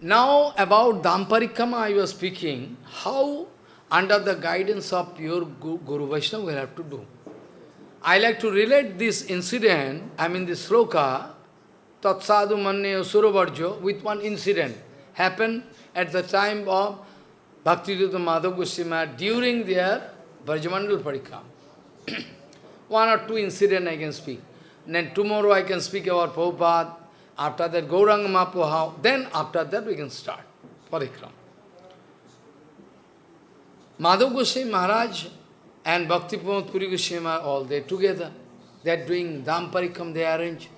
A: Now about Damparikrama I was speaking, how under the guidance of pure Guru Vaishnava we have to do. I like to relate this incident, I mean this sloka, Tatsadu Manne Suravarjo, with one incident happened at the time of Bhaktivedanta Madhav Goswami during their Brajamandal Parikram. one or two incidents I can speak. Then tomorrow I can speak about Prabhupada. After that, Gauranga how? Then after that we can start Parikram. Madhav Goswami Maharaj and Bhakti Pramod Puri Goswami are all there together. They are doing Dham Parikram, they arrange.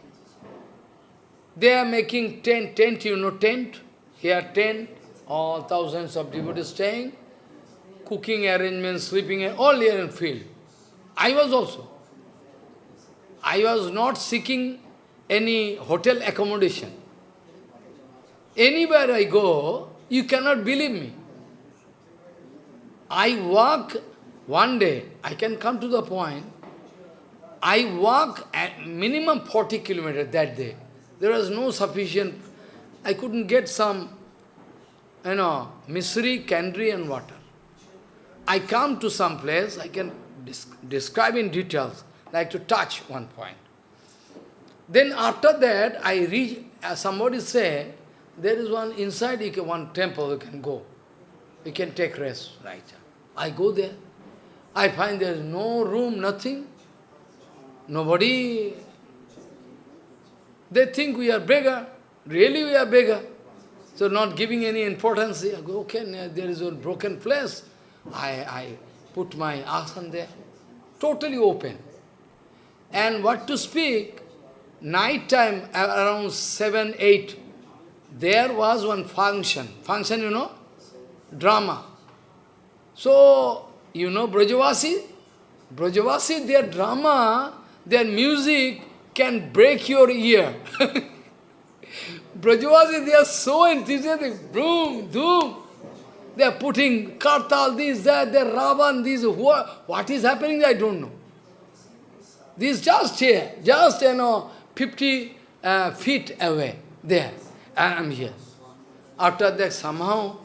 A: They are making tent, tent, you know, tent. Here tent, all thousands of devotees staying, cooking arrangements, sleeping, all here in field. I was also. I was not seeking any hotel accommodation. Anywhere I go, you cannot believe me. I walk one day, I can come to the point, I walk at minimum 40 kilometers that day. There was no sufficient, I couldn't get some, you know, misri, candri and water. I come to some place, I can describe in details like to touch one point. Then after that, I reach, somebody say, there is one inside can, one temple you can go. You can take rest, right? I go there. I find there is no room, nothing. Nobody. They think we are beggar. Really we are beggar. So not giving any importance. Okay, there is a broken place. I, I put my asan there. Totally open. And what to speak, night time around 7, 8, there was one function. Function, you know? Drama. So, you know Brajavasi? Brajavasi, their drama, their music can break your ear. Brajavasi, they are so enthusiastic. Boom, doom. They are putting Kartal, this, that, they Ravan, this, what, what is happening, I don't know. This just here, just, you know, 50 uh, feet away, there. And I'm here. After that, somehow,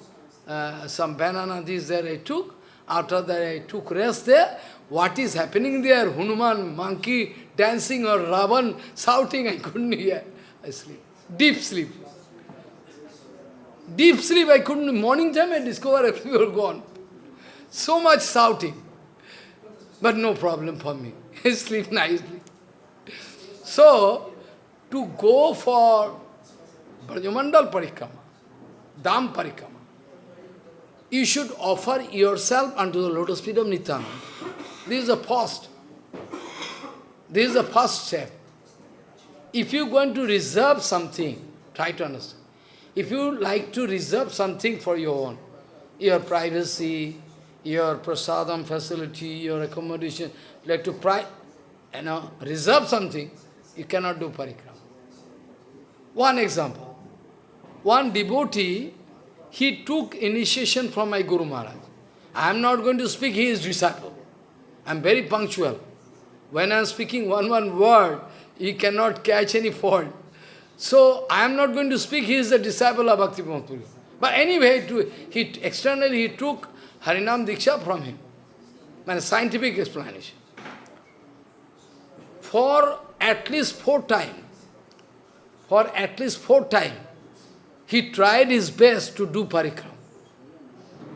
A: uh, some banana, this, there I took. After that, I took rest there. What is happening there? Hanuman, monkey, dancing or Ravan, shouting, I couldn't hear. I sleep. Deep sleep. Deep sleep, I couldn't. Morning time, I discover discovered everyone gone. So much shouting. But no problem for me. I sleep nicely. So, to go for Brajamandal Parikrama, Dham Parikrama, you should offer yourself unto the lotus feet of Nityananda. This is the first. This is the first step. If you are going to reserve something, try to understand. If you like to reserve something for your own, your privacy, your prasadam facility, your accommodation, like to pri you know, reserve something, you cannot do parikrama. One example. One devotee, he took initiation from my Guru Maharaj. I am not going to speak, he is disciple. I am very punctual. When I am speaking one one word, he cannot catch any fault. So, I am not going to speak, he is the disciple of Bhakti Puri. But anyway, to, he, externally he took Harinam Diksha from him. And a scientific explanation. For at least four times, for at least four times, he tried his best to do parikram.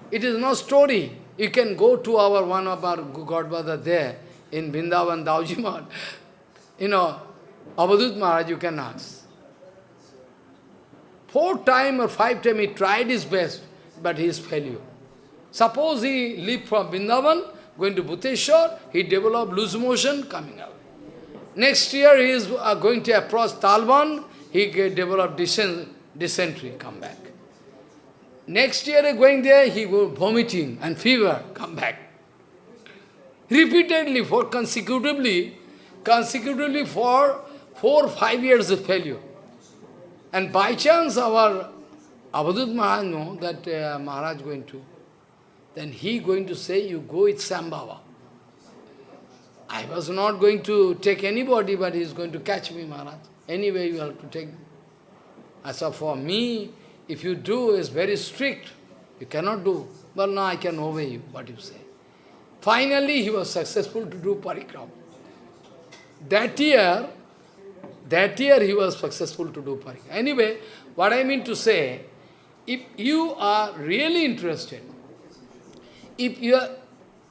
A: It is no story. You can go to our one of our Godfather there in Vrindavan, Dauji You know, Abadut Maharaj, you can ask. Four times or five times he tried his best, but he is failure. Suppose he leave from Vrindavan, going to Bhuteshwar, he developed loose motion, coming out. Next year he is uh, going to approach Talban, he develop dysentery, come back. Next year going there, he go vomiting and fever, come back. Repeatedly, for consecutively, consecutively for four, five years of failure. And by chance our Avadut Maharaj know that uh, Maharaj going to, then he going to say, you go with Sambhava. I was not going to take anybody, but he is going to catch me, Maharaj. Anyway, you have to take me. Said, for me, if you do, it's very strict. You cannot do. But now I can obey you, what you say. Finally, he was successful to do parikram. That year, that year he was successful to do parikram. Anyway, what I mean to say, if you are really interested, if you are,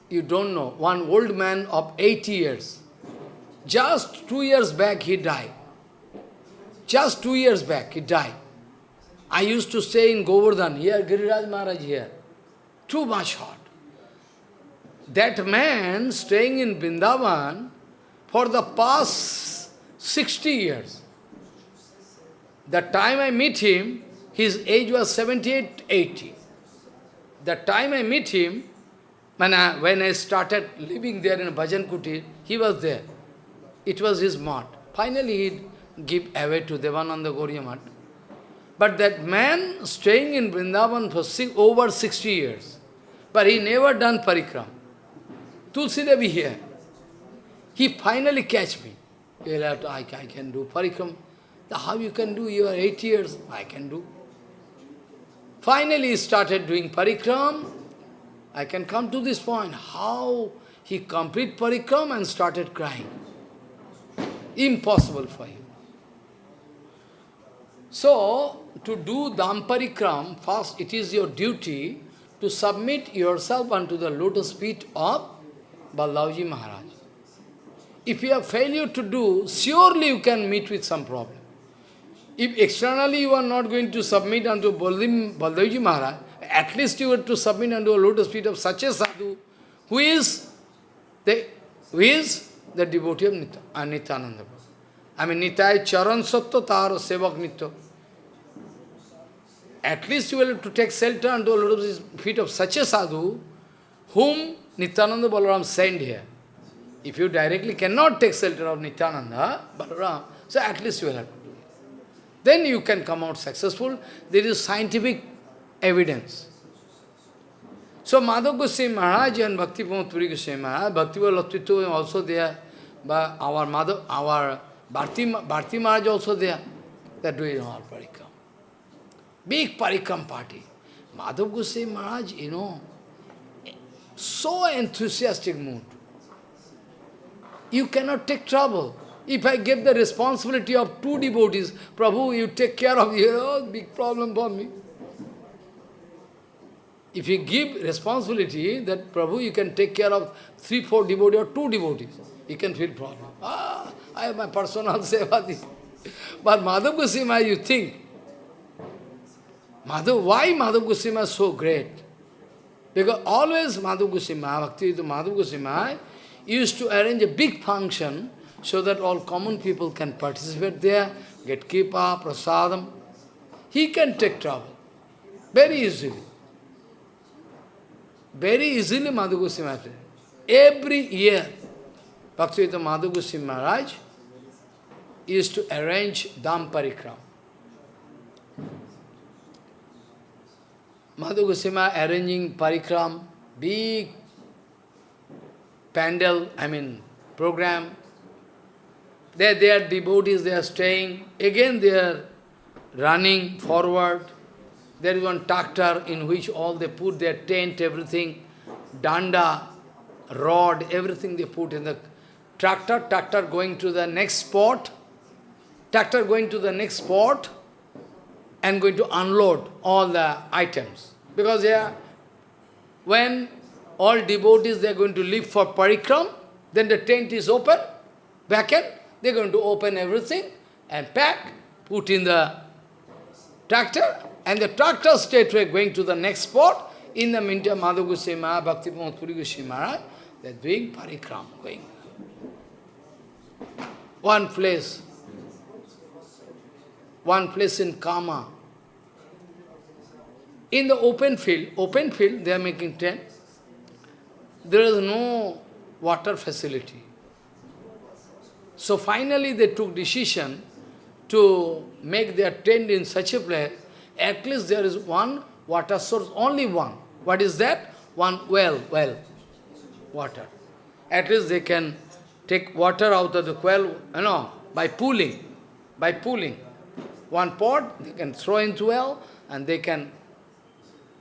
A: you don't know, one old man of 80 years, just two years back he died. Just two years back he died. I used to stay in Govardhan, here, Giriraj Maharaj here. Too much hot. That man staying in Vrindavan for the past 60 years. The time I meet him, his age was 78, 80. The time I meet him, when I, when I started living there in Bhajan Kutir, he was there. It was his mat. Finally, he give away to Devananda Gauriya. But that man staying in Vrindavan for six, over 60 years, but he never done parikram. Tulsi Devi here. He finally catch me. He'll have to, I, I can do parikram. How you can do? You are eight years. I can do. Finally he started doing parikram. I can come to this point. How he complete parikram and started crying. Impossible for him. So, to do Damparikram, first it is your duty to submit yourself unto the lotus feet of Ballabji Maharaj. If you have failure to do, surely you can meet with some problem. If externally you are not going to submit unto Baldevji Maharaj, at least you have to submit unto a lotus feet of such a sadhu, who is the, who is the devotee of uh, Nityananda. I mean, Nitai Charan Sattva Tara Sevak Nitya. At least you will have to take shelter unto the feet of such a sadhu, whom Nityananda Balaram sent here. If you directly cannot take shelter of Nityananda, Balaram, so at least you will have to do it. Then you can come out successful. There is scientific evidence. So Madhav Goswami Maharaj and Bhakti Puri Goswami Maharaj, Bhakti Latvitu also there, but our mother, our Bharti, Bharti Maharaj also there. They are doing all parikram. Big parikram party. Madhav Goswami Maharaj, you know, so enthusiastic mood. You cannot take trouble. If I give the responsibility of two devotees, Prabhu, you take care of you, oh, big problem for me. If you give responsibility that Prabhu, you can take care of three, four devotees or two devotees, you can feel problem. Ah, I have my personal seva. But Madhav Goswami, you think, Madhav, why Madhav Goswami is so great? Because always Madhav Goswami, Bhakti Madhav Goswami, used to arrange a big function so that all common people can participate there, get kipa, prasadam. He can take trouble very easily. Very easily Madhu Goswami Every year, Bhaktivedanta Madhu Goswami Maharaj used to arrange Dham Parikram. Madhu arranging Parikram, big pandal, I mean, program. There, they are devotees, they are staying. Again, they are running forward. There is one tractor in which all they put their tent, everything, danda, rod, everything they put in the tractor, tractor going to the next spot, tractor going to the next spot and going to unload all the items. Because yeah, when all devotees they are going to leave for parikram, then the tent is open, back end, they are going to open everything and pack, put in the tractor, and the tractor straightway going to the next spot. In the meantime, Madhu Goswami Maharaj, Bhakti Puri Goswami Maharaj, they are doing parikram, going. One place, one place in Kama. In the open field, open field, they are making tent. There is no water facility. So finally they took decision to make their tent in such a place, at least there is one water source, only one. What is that? One well, well, water. At least they can take water out of the well, you know, by pooling, by pooling. One pot, they can throw into well, and they can,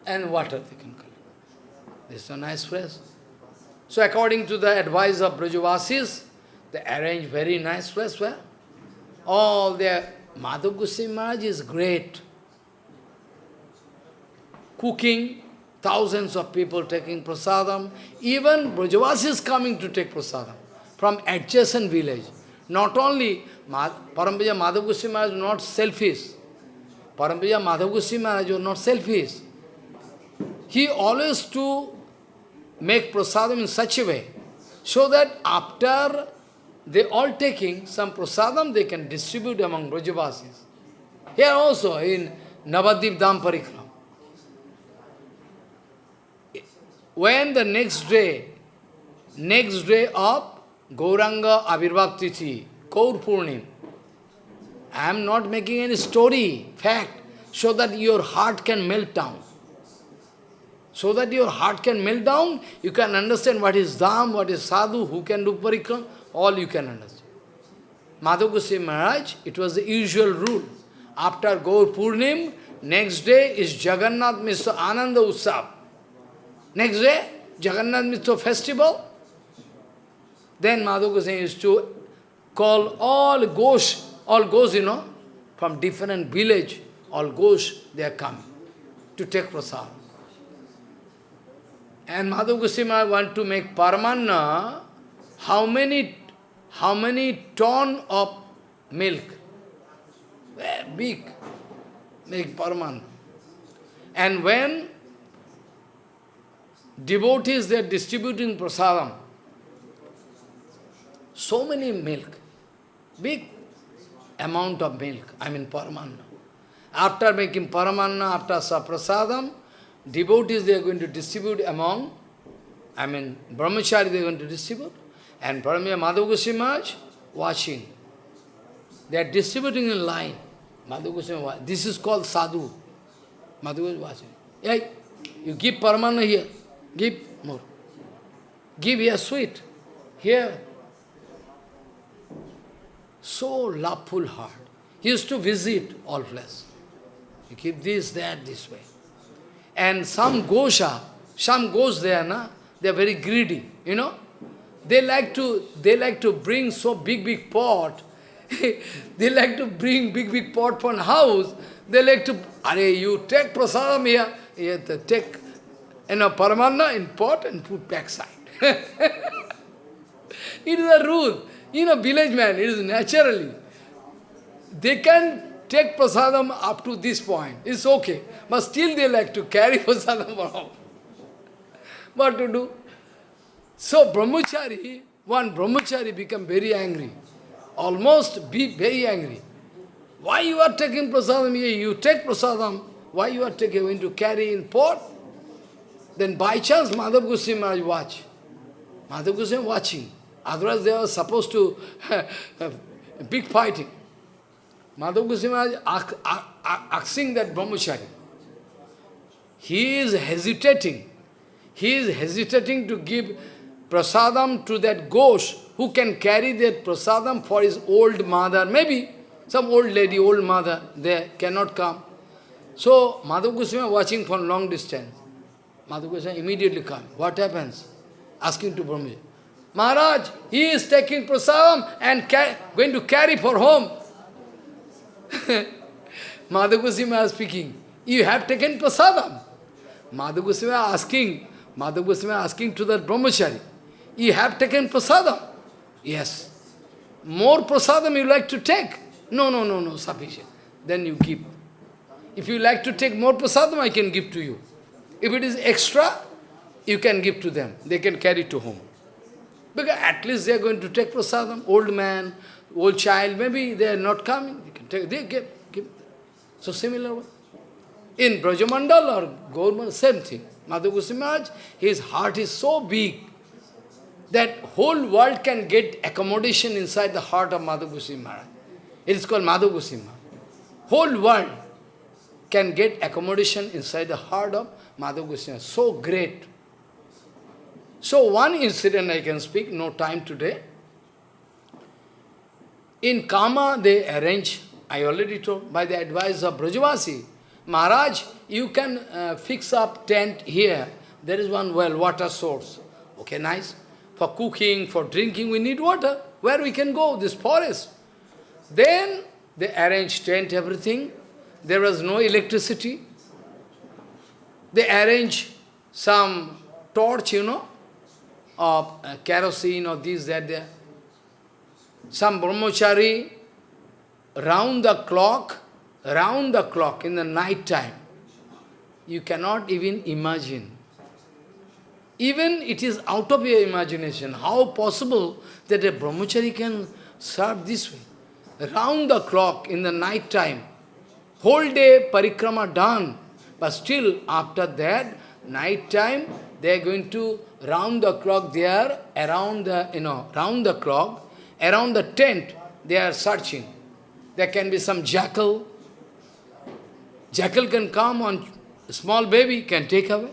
A: and water they can collect. This is a nice place. So according to the advice of Brajavasis, they arrange very nice place where all their Madhav Maharaj is great. Cooking, thousands of people taking prasadam. Even Brajavasis coming to take prasadam from adjacent village. Not only Parampuja Madhav Maharaj not selfish. Parampuja Madhav Goswami Maharaj was not selfish. He always to make prasadam in such a way, so that after they all taking some prasadam, they can distribute among Brajavasis. Here also, in Navadip Dham Parikram. When the next day, next day of Gauranga Avirbhav Tithi, Kaur I am not making any story, fact, so that your heart can melt down. So that your heart can melt down, you can understand what is Dham, what is Sadhu, who can do parikram, all you can understand. Madhav Goswami Maharaj, it was the usual rule. After Gaur Purnima, next day is Jagannath Mishra Ananda Utsav. Next day, Jagannath Mishra festival. Then Madhav Goswami used to call all ghosts, all ghosts, you know, from different village, all ghosts, they are coming to take prasad. And Madhav Goswami want to make Paramanna, how many, how many ton of milk? Big, make Paramanna. And when devotees, they are distributing prasadam, so many milk, big amount of milk, I mean Paramanna. After making Paramanna, after Saprasadam, devotees they are going to distribute among, I mean, brahmachari they are going to distribute, and Paramya Madhav Goswami Maharaj watching. They are distributing in line. Madhav Goswami This is called sadhu. Madhav Goswami watching. You give paramana here, give more. Give here sweet, here. So loveful heart. He used to visit all place. You keep this, that, this way. And some gosha, some goes there, na? they are very greedy, you know. They like to they like to bring so big big pot. they like to bring big big pot from house. They like to are you take prasadam here, here take you know paramanna in pot and put backside. it is a rule. You know, village man, it is naturally. They can take prasadam up to this point. It's okay. But still they like to carry prasadam around. What to do? So brahmachari, one brahmachari become very angry. Almost be very angry. Why you are taking prasadam here? You take prasadam. Why you are taking going to carry in pot? Then by chance Madhav Goswami Maharaj watch. Madhav Goswami watching. Otherwise they are supposed to have big fighting. Madhav Goswami Maharaj asking that brahmachari. He is hesitating. He is hesitating to give prasadam to that ghost who can carry that prasadam for his old mother. Maybe some old lady, old mother, they cannot come. So Madhav Goswami watching from long distance. Madhav Goswami immediately come. What happens? Asking to Brahma. Maharaj, he is taking prasadam and going to carry for home. Is speaking, you have taken prasadam. Madhu Goswami asking, Goswami asking to the brahmachari, you have taken prasadam? Yes. More prasadam you like to take? No, no, no, no, sufficient. Then you give. If you like to take more prasadam, I can give to you. If it is extra, you can give to them. They can carry to home. Because at least they are going to take prasadam. Old man, old child, maybe they are not coming. Take, they give, give. So similar one. In Brajamandal or Gaurmandal, same thing. Madhu Goswami his heart is so big that whole world can get accommodation inside the heart of Madhu Goswami. It is called Madhu Goswami Whole world can get accommodation inside the heart of Madhu Goswami. So great. So one incident I can speak, no time today. In Kama they arrange, I already told, by the advice of Brajavasi, Maharaj, you can uh, fix up tent here. There is one well, water source. Okay, nice. For cooking, for drinking, we need water. Where we can go? This forest. Then they arrange tent, everything. There was no electricity. They arrange some torch, you know, of uh, kerosene or this, that, there. Some brahmachari, round the clock, round the clock in the night time. You cannot even imagine. Even it is out of your imagination. How possible that a brahmachari can serve this way? Round the clock in the night time. Whole day parikrama done. But still after that, night time, they are going to round the clock, they are around the, you know, round the clock, around the tent, they are searching. There can be some jackal, Jackal can come on small baby, can take away.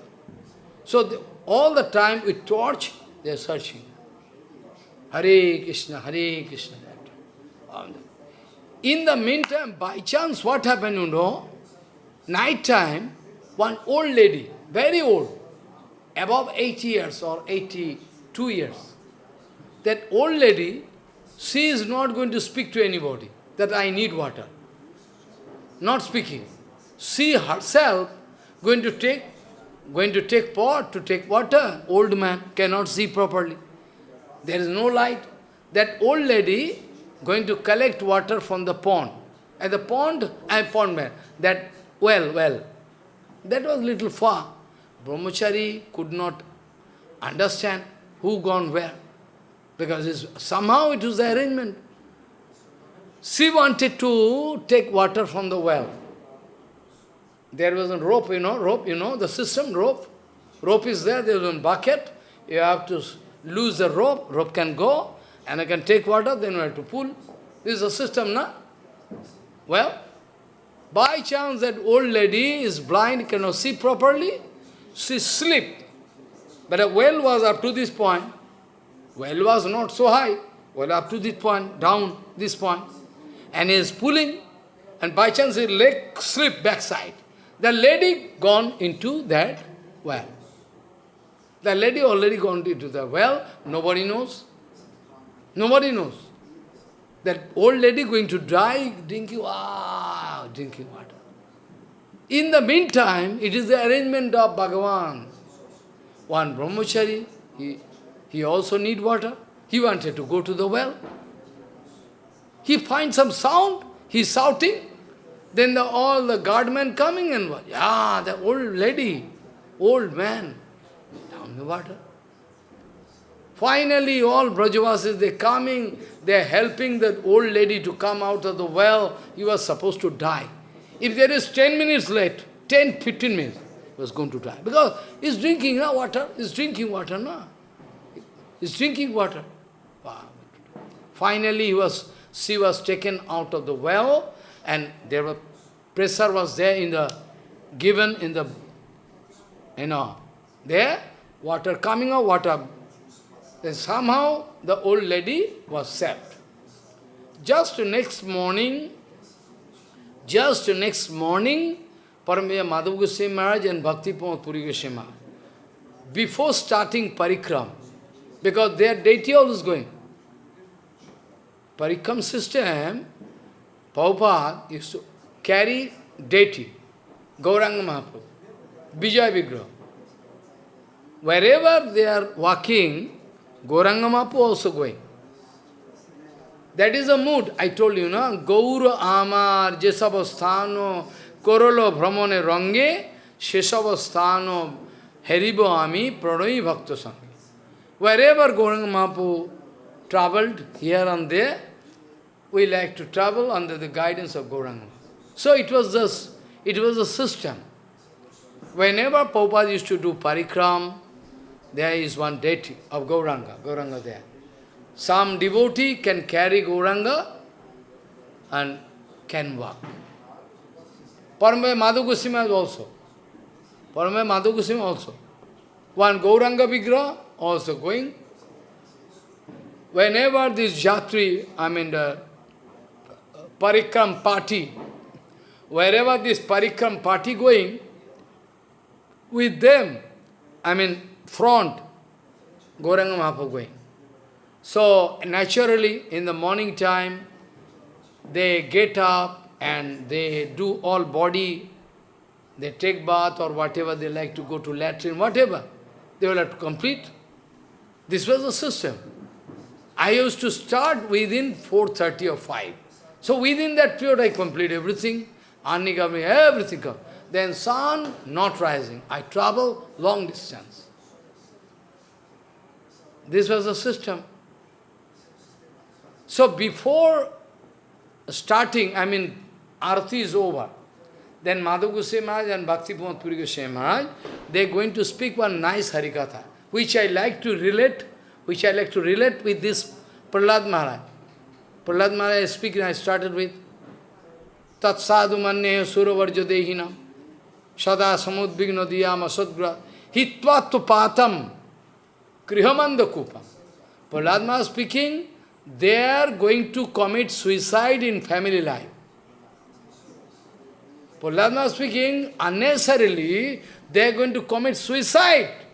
A: So the, all the time with torch, they are searching. Hare Krishna, Hare Krishna. In the meantime, by chance, what happened, you know? Night time, one old lady, very old, above 80 years or 82 years, that old lady, she is not going to speak to anybody, that I need water. Not speaking she herself going to take going to take pot to take water. Old man cannot see properly. There is no light. That old lady going to collect water from the pond. At the pond, I pond man. That well, well. That was little far. Brahmachari could not understand who gone where. Because somehow it was the arrangement. She wanted to take water from the well. There was a rope, you know, rope, you know, the system, rope. Rope is there, there is one bucket. You have to lose the rope, rope can go, and I can take water, then you have to pull. This is a system, na? Well, by chance that old lady is blind, cannot see properly, she slipped. But a well was up to this point. Well was not so high. Well up to this point, down this point. And he is pulling, and by chance his leg slipped backside. The lady gone into that well. The lady already gone into the well, nobody knows. Nobody knows. That old lady going to die drinking, ah, drinking water. In the meantime, it is the arrangement of Bhagavan. One brahmachari, he, he also need water. He wanted to go to the well. He finds some sound, he's shouting. Then the, all the guardmen coming and what? Yeah, the old lady, old man, down the water. Finally, all Brajavasis, they're coming, they are helping that old lady to come out of the well. He was supposed to die. If there is 10 minutes late, 10, 15 minutes, he was going to die. Because he's drinking no, water, he's drinking water, no? He's drinking water. Finally, he was, she was taken out of the well, and there were pressure was there in the, given in the, you know, there, water coming out, water. Then somehow the old lady was saved. Just next morning, just next morning, Paramaya Madhav Goswami Maharaj and Bhakti Puri Goswami before starting parikram, because their deity always going. Parikram system, Prabhupada used to carry deity, Gauranga Mahaprabhu, Vijay Vigraha. Wherever they are walking, Gauranga Mahaprabhu also going. That is the mood. I told you, no? Gaura Amar Jesavasthano Korolo Brahmane Range Shesavasthano Heribo Ami Pranoi Bhakta. Wherever Gauranga Mahaprabhu traveled, here and there, we like to travel under the guidance of Gauranga. So it was this, it was a system. Whenever Prabhupada used to do parikram, there is one deity of Gauranga, Gauranga there. Some devotee can carry Gauranga and can walk. Parame Madhu also. Parame Madhu also. One Gauranga Vigraha also going. Whenever this Jatri, I mean the uh, Parikram party, wherever this Parikram party going, with them, I mean front, Gauranga Mahaprabhu going. So naturally, in the morning time, they get up and they do all body, they take bath or whatever they like to go to latrine, whatever, they will have to complete. This was the system. I used to start within 4.30 or 5. So within that period I complete everything, Annikami, everything. Then sun not rising. I travel long distance. This was the system. So before starting, I mean, Arati is over. Then Madhu Goswami Maharaj and Bhakti Pramod Puri Maharaj, they are going to speak one nice Harikatha, which I like to relate, which I like to relate with this Prahlad Maharaj. Prahlad Maharaj is speaking, I started with Tat sadhu manne suravarja dehinam sada samudvigna diyam asadgra hitvat patam krihamanda kupam. Prahlad Maharaj speaking, they are going to commit suicide in family life. Prahlad speaking, unnecessarily, they are going to commit suicide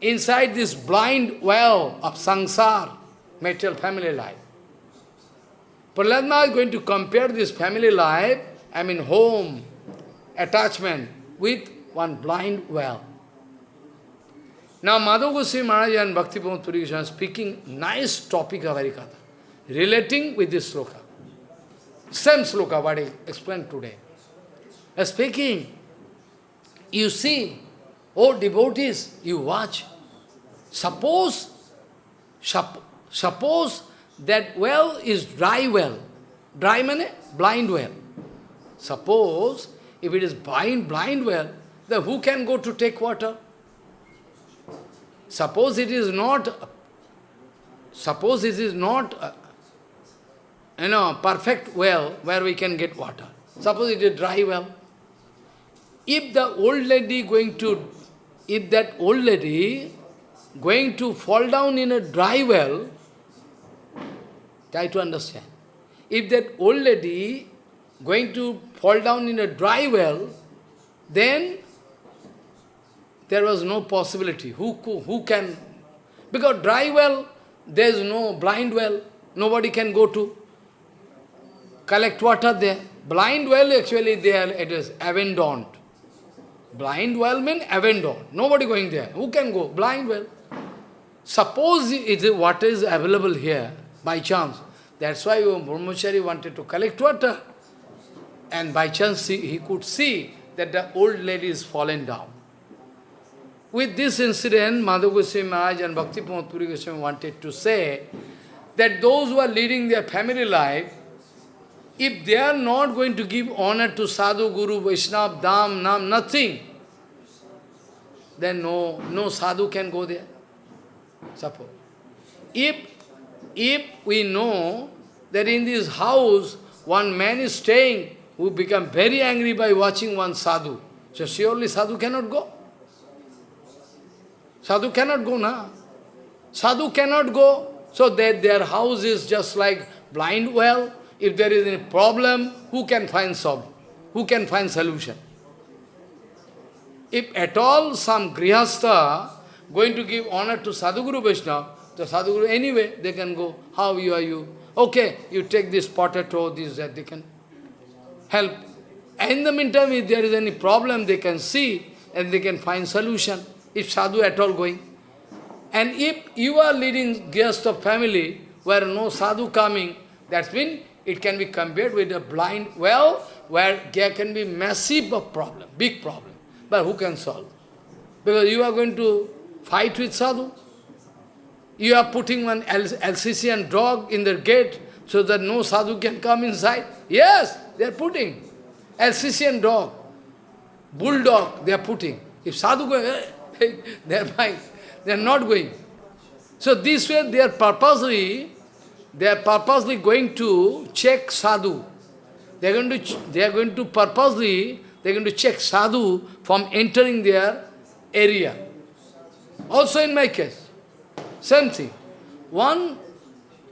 A: inside this blind well of sangsar, material family life. Prahlad is going to compare this family life, I mean home, attachment, with one blind well. Now Madhu Goswami Maharaj and Bhakti Puri are speaking nice topic of Harikatha relating with this sloka. Same sloka what I explained today. Speaking, you see, oh devotees, you watch. Suppose, sup, suppose that well is dry well. Dry mean blind well. Suppose if it is blind, blind well, then who can go to take water? Suppose it is not, suppose it is not uh, you know, perfect well where we can get water. Suppose it is dry well. If the old lady going to, if that old lady going to fall down in a dry well, try to understand. If that old lady going to fall down in a dry well, then there was no possibility. Who, who can? Because dry well, there is no blind well, nobody can go to collect water there. Blind well, actually, there it is abandoned. Blind well means abandoned. Nobody going there. Who can go? Blind well. Suppose it is what is available here, by chance. That's why Brahmachari wanted to collect water. And by chance he, he could see that the old lady is fallen down. With this incident, Madhu Goswami Maharaj and Bhakti Puri Goswami wanted to say that those who are leading their family life, if they are not going to give honor to Sadhu, Guru, Vaishnava, Dham, Nam, nothing, then no, no Sadhu can go there. Suppose. If, if we know that in this house one man is staying who become very angry by watching one sadhu, so surely sadhu cannot go. Sadhu cannot go, na? Sadhu cannot go, so that their house is just like blind well, if there is any problem, who can find solve? Who can find solution? If at all some grihastha going to give honor to Sadhguru Vaishnava, the Sadhguru, anyway, they can go, how you are you? Okay, you take this potato, this, that, they can help. And in the meantime, if there is any problem, they can see and they can find solution, if sadhu at all going. And if you are leading guest of family, where no sadhu coming, that's mean it can be compared with a blind well, where there can be massive problem, big problem. But who can solve? Because you are going to fight with sadhu. You are putting one Alsatian dog in the gate so that no sadhu can come inside. Yes, they are putting. Alsatian dog, bulldog, they are putting. If sadhu go, they are fine. They are not going. So this way they are purposely, they are purposely going to check sadhu. They are going to, they are going to purposely, they are going to check sadhu from entering their area. Also in my case, same thing. One,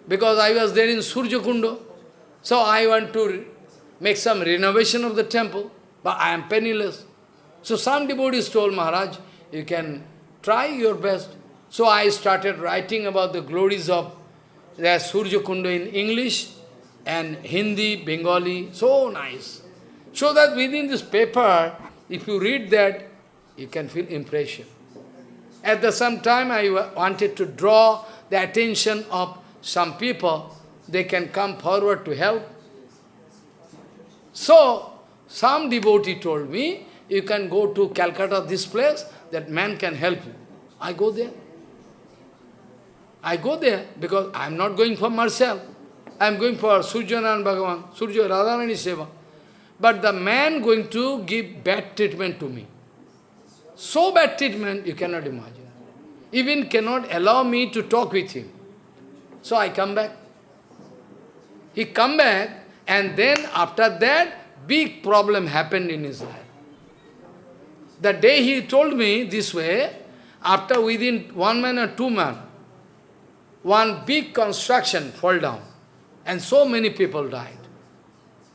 A: because I was there in Surya Kunda, so I want to make some renovation of the temple, but I am penniless. So some devotees told Maharaj, you can try your best. So I started writing about the glories of the Surya Kunda in English and Hindi, Bengali, so nice. So that within this paper, if you read that, you can feel impression. At the same time, I wanted to draw the attention of some people, they can come forward to help. So, some devotee told me, you can go to Calcutta, this place, that man can help you. I go there. I go there because I am not going for myself. I am going for Surjanan Bhagavan, Surya Radharani Seva. But the man going to give bad treatment to me. So bad treatment, you cannot imagine. Even cannot allow me to talk with him. So I come back. He come back, and then after that, big problem happened in his life. The day he told me this way, after within one man or two man, one big construction fall down, and so many people died.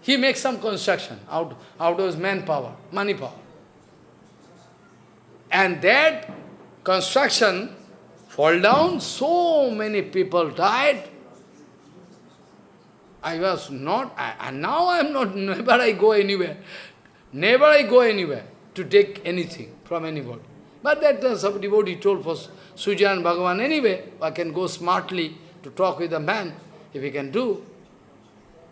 A: He makes some construction out, out of his manpower, money power. And that construction fall down, so many people died. I was not, I, and now I am not, never I go anywhere. Never I go anywhere to take anything from anybody. But that uh, some devotee told for Sujan Bhagavan, anyway, I can go smartly to talk with a man, if he can do.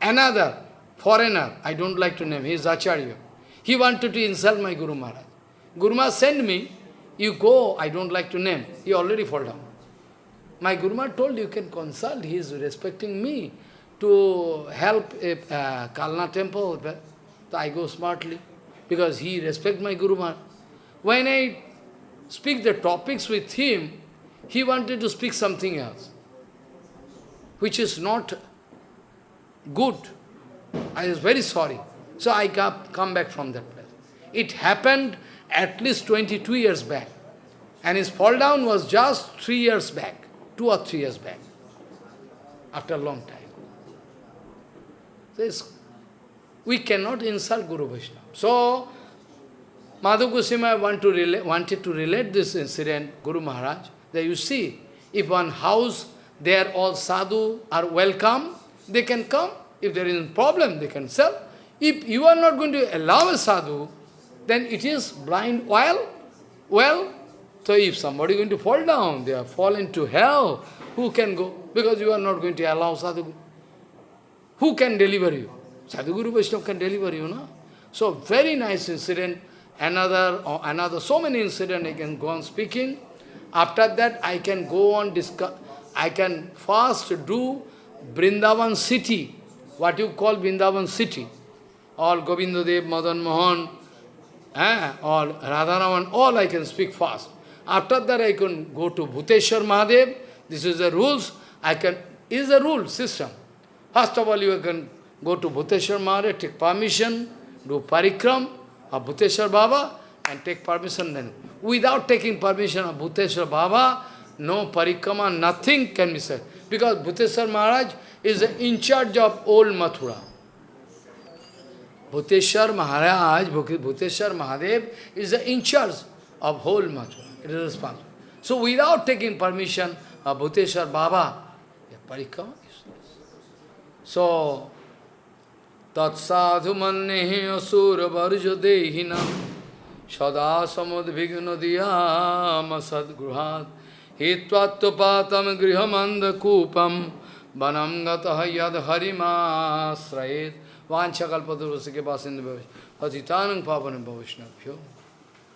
A: Another foreigner, I don't like to name, he is Acharya. He wanted to insult my Guru Maharaj. Guru Maharaj sent me, you go, I don't like to name, he already fall down. My Guru Maharaj told you can consult, he is respecting me to help a uh, Kalna temple. So I go smartly because he respect my Guru Maharaj. When I speak the topics with him, he wanted to speak something else, which is not good. I was very sorry. So I come back from that place. It happened at least 22 years back. And his fall down was just three years back, two or three years back, after a long time. So we cannot insult Guru Vaishnava. So, Madhu Goswami want to relate, wanted to relate this incident, Guru Maharaj, that you see, if one house, they are all sadhu are welcome, they can come. If there is a problem, they can sell. If you are not going to allow a sadhu, then it is blind well. Well, so if somebody is going to fall down, they are fallen to hell, who can go? Because you are not going to allow sadhu. Who can deliver you? Sadhguru Vaishnava can deliver you, no? So very nice incident. Another, or another, so many incidents I can go on speaking. After that, I can go on discuss. I can first do Brindavan city, what you call Brindavan city. All Govindadev, Madan Mohan, eh, all Radharaman, all I can speak fast. After that, I can go to Bhuteshwar Mahadev. This is the rules. I can, is a rule system. First of all, you can go to Bhuteshwar Mahadev, take permission, do parikram of Bhuteshwar Baba and take permission then. Without taking permission of Bhuteshwar Baba, no parikrama, nothing can be said. Because Bhuteshwar Maharaj is in charge of old Mathura. Bhuteshwar Maharaj, Bhuteshwar Mahadev is in charge of whole Mathura. It is responsible. So without taking permission uh, Bhuteshwar Baba, a parikrama is So, তৎসাধু মনে অসুর বর্জ দেহিনাম সদা সমদ্বিঘ্ন দিয়াম সদ্গৃহাত। হিত্বাত্মপাতম গৃহমন্ধকূপম বনম গত হদ হরিমাশ্রয়েত। वाछाकल्पतुर्वश के पास पतितान पावन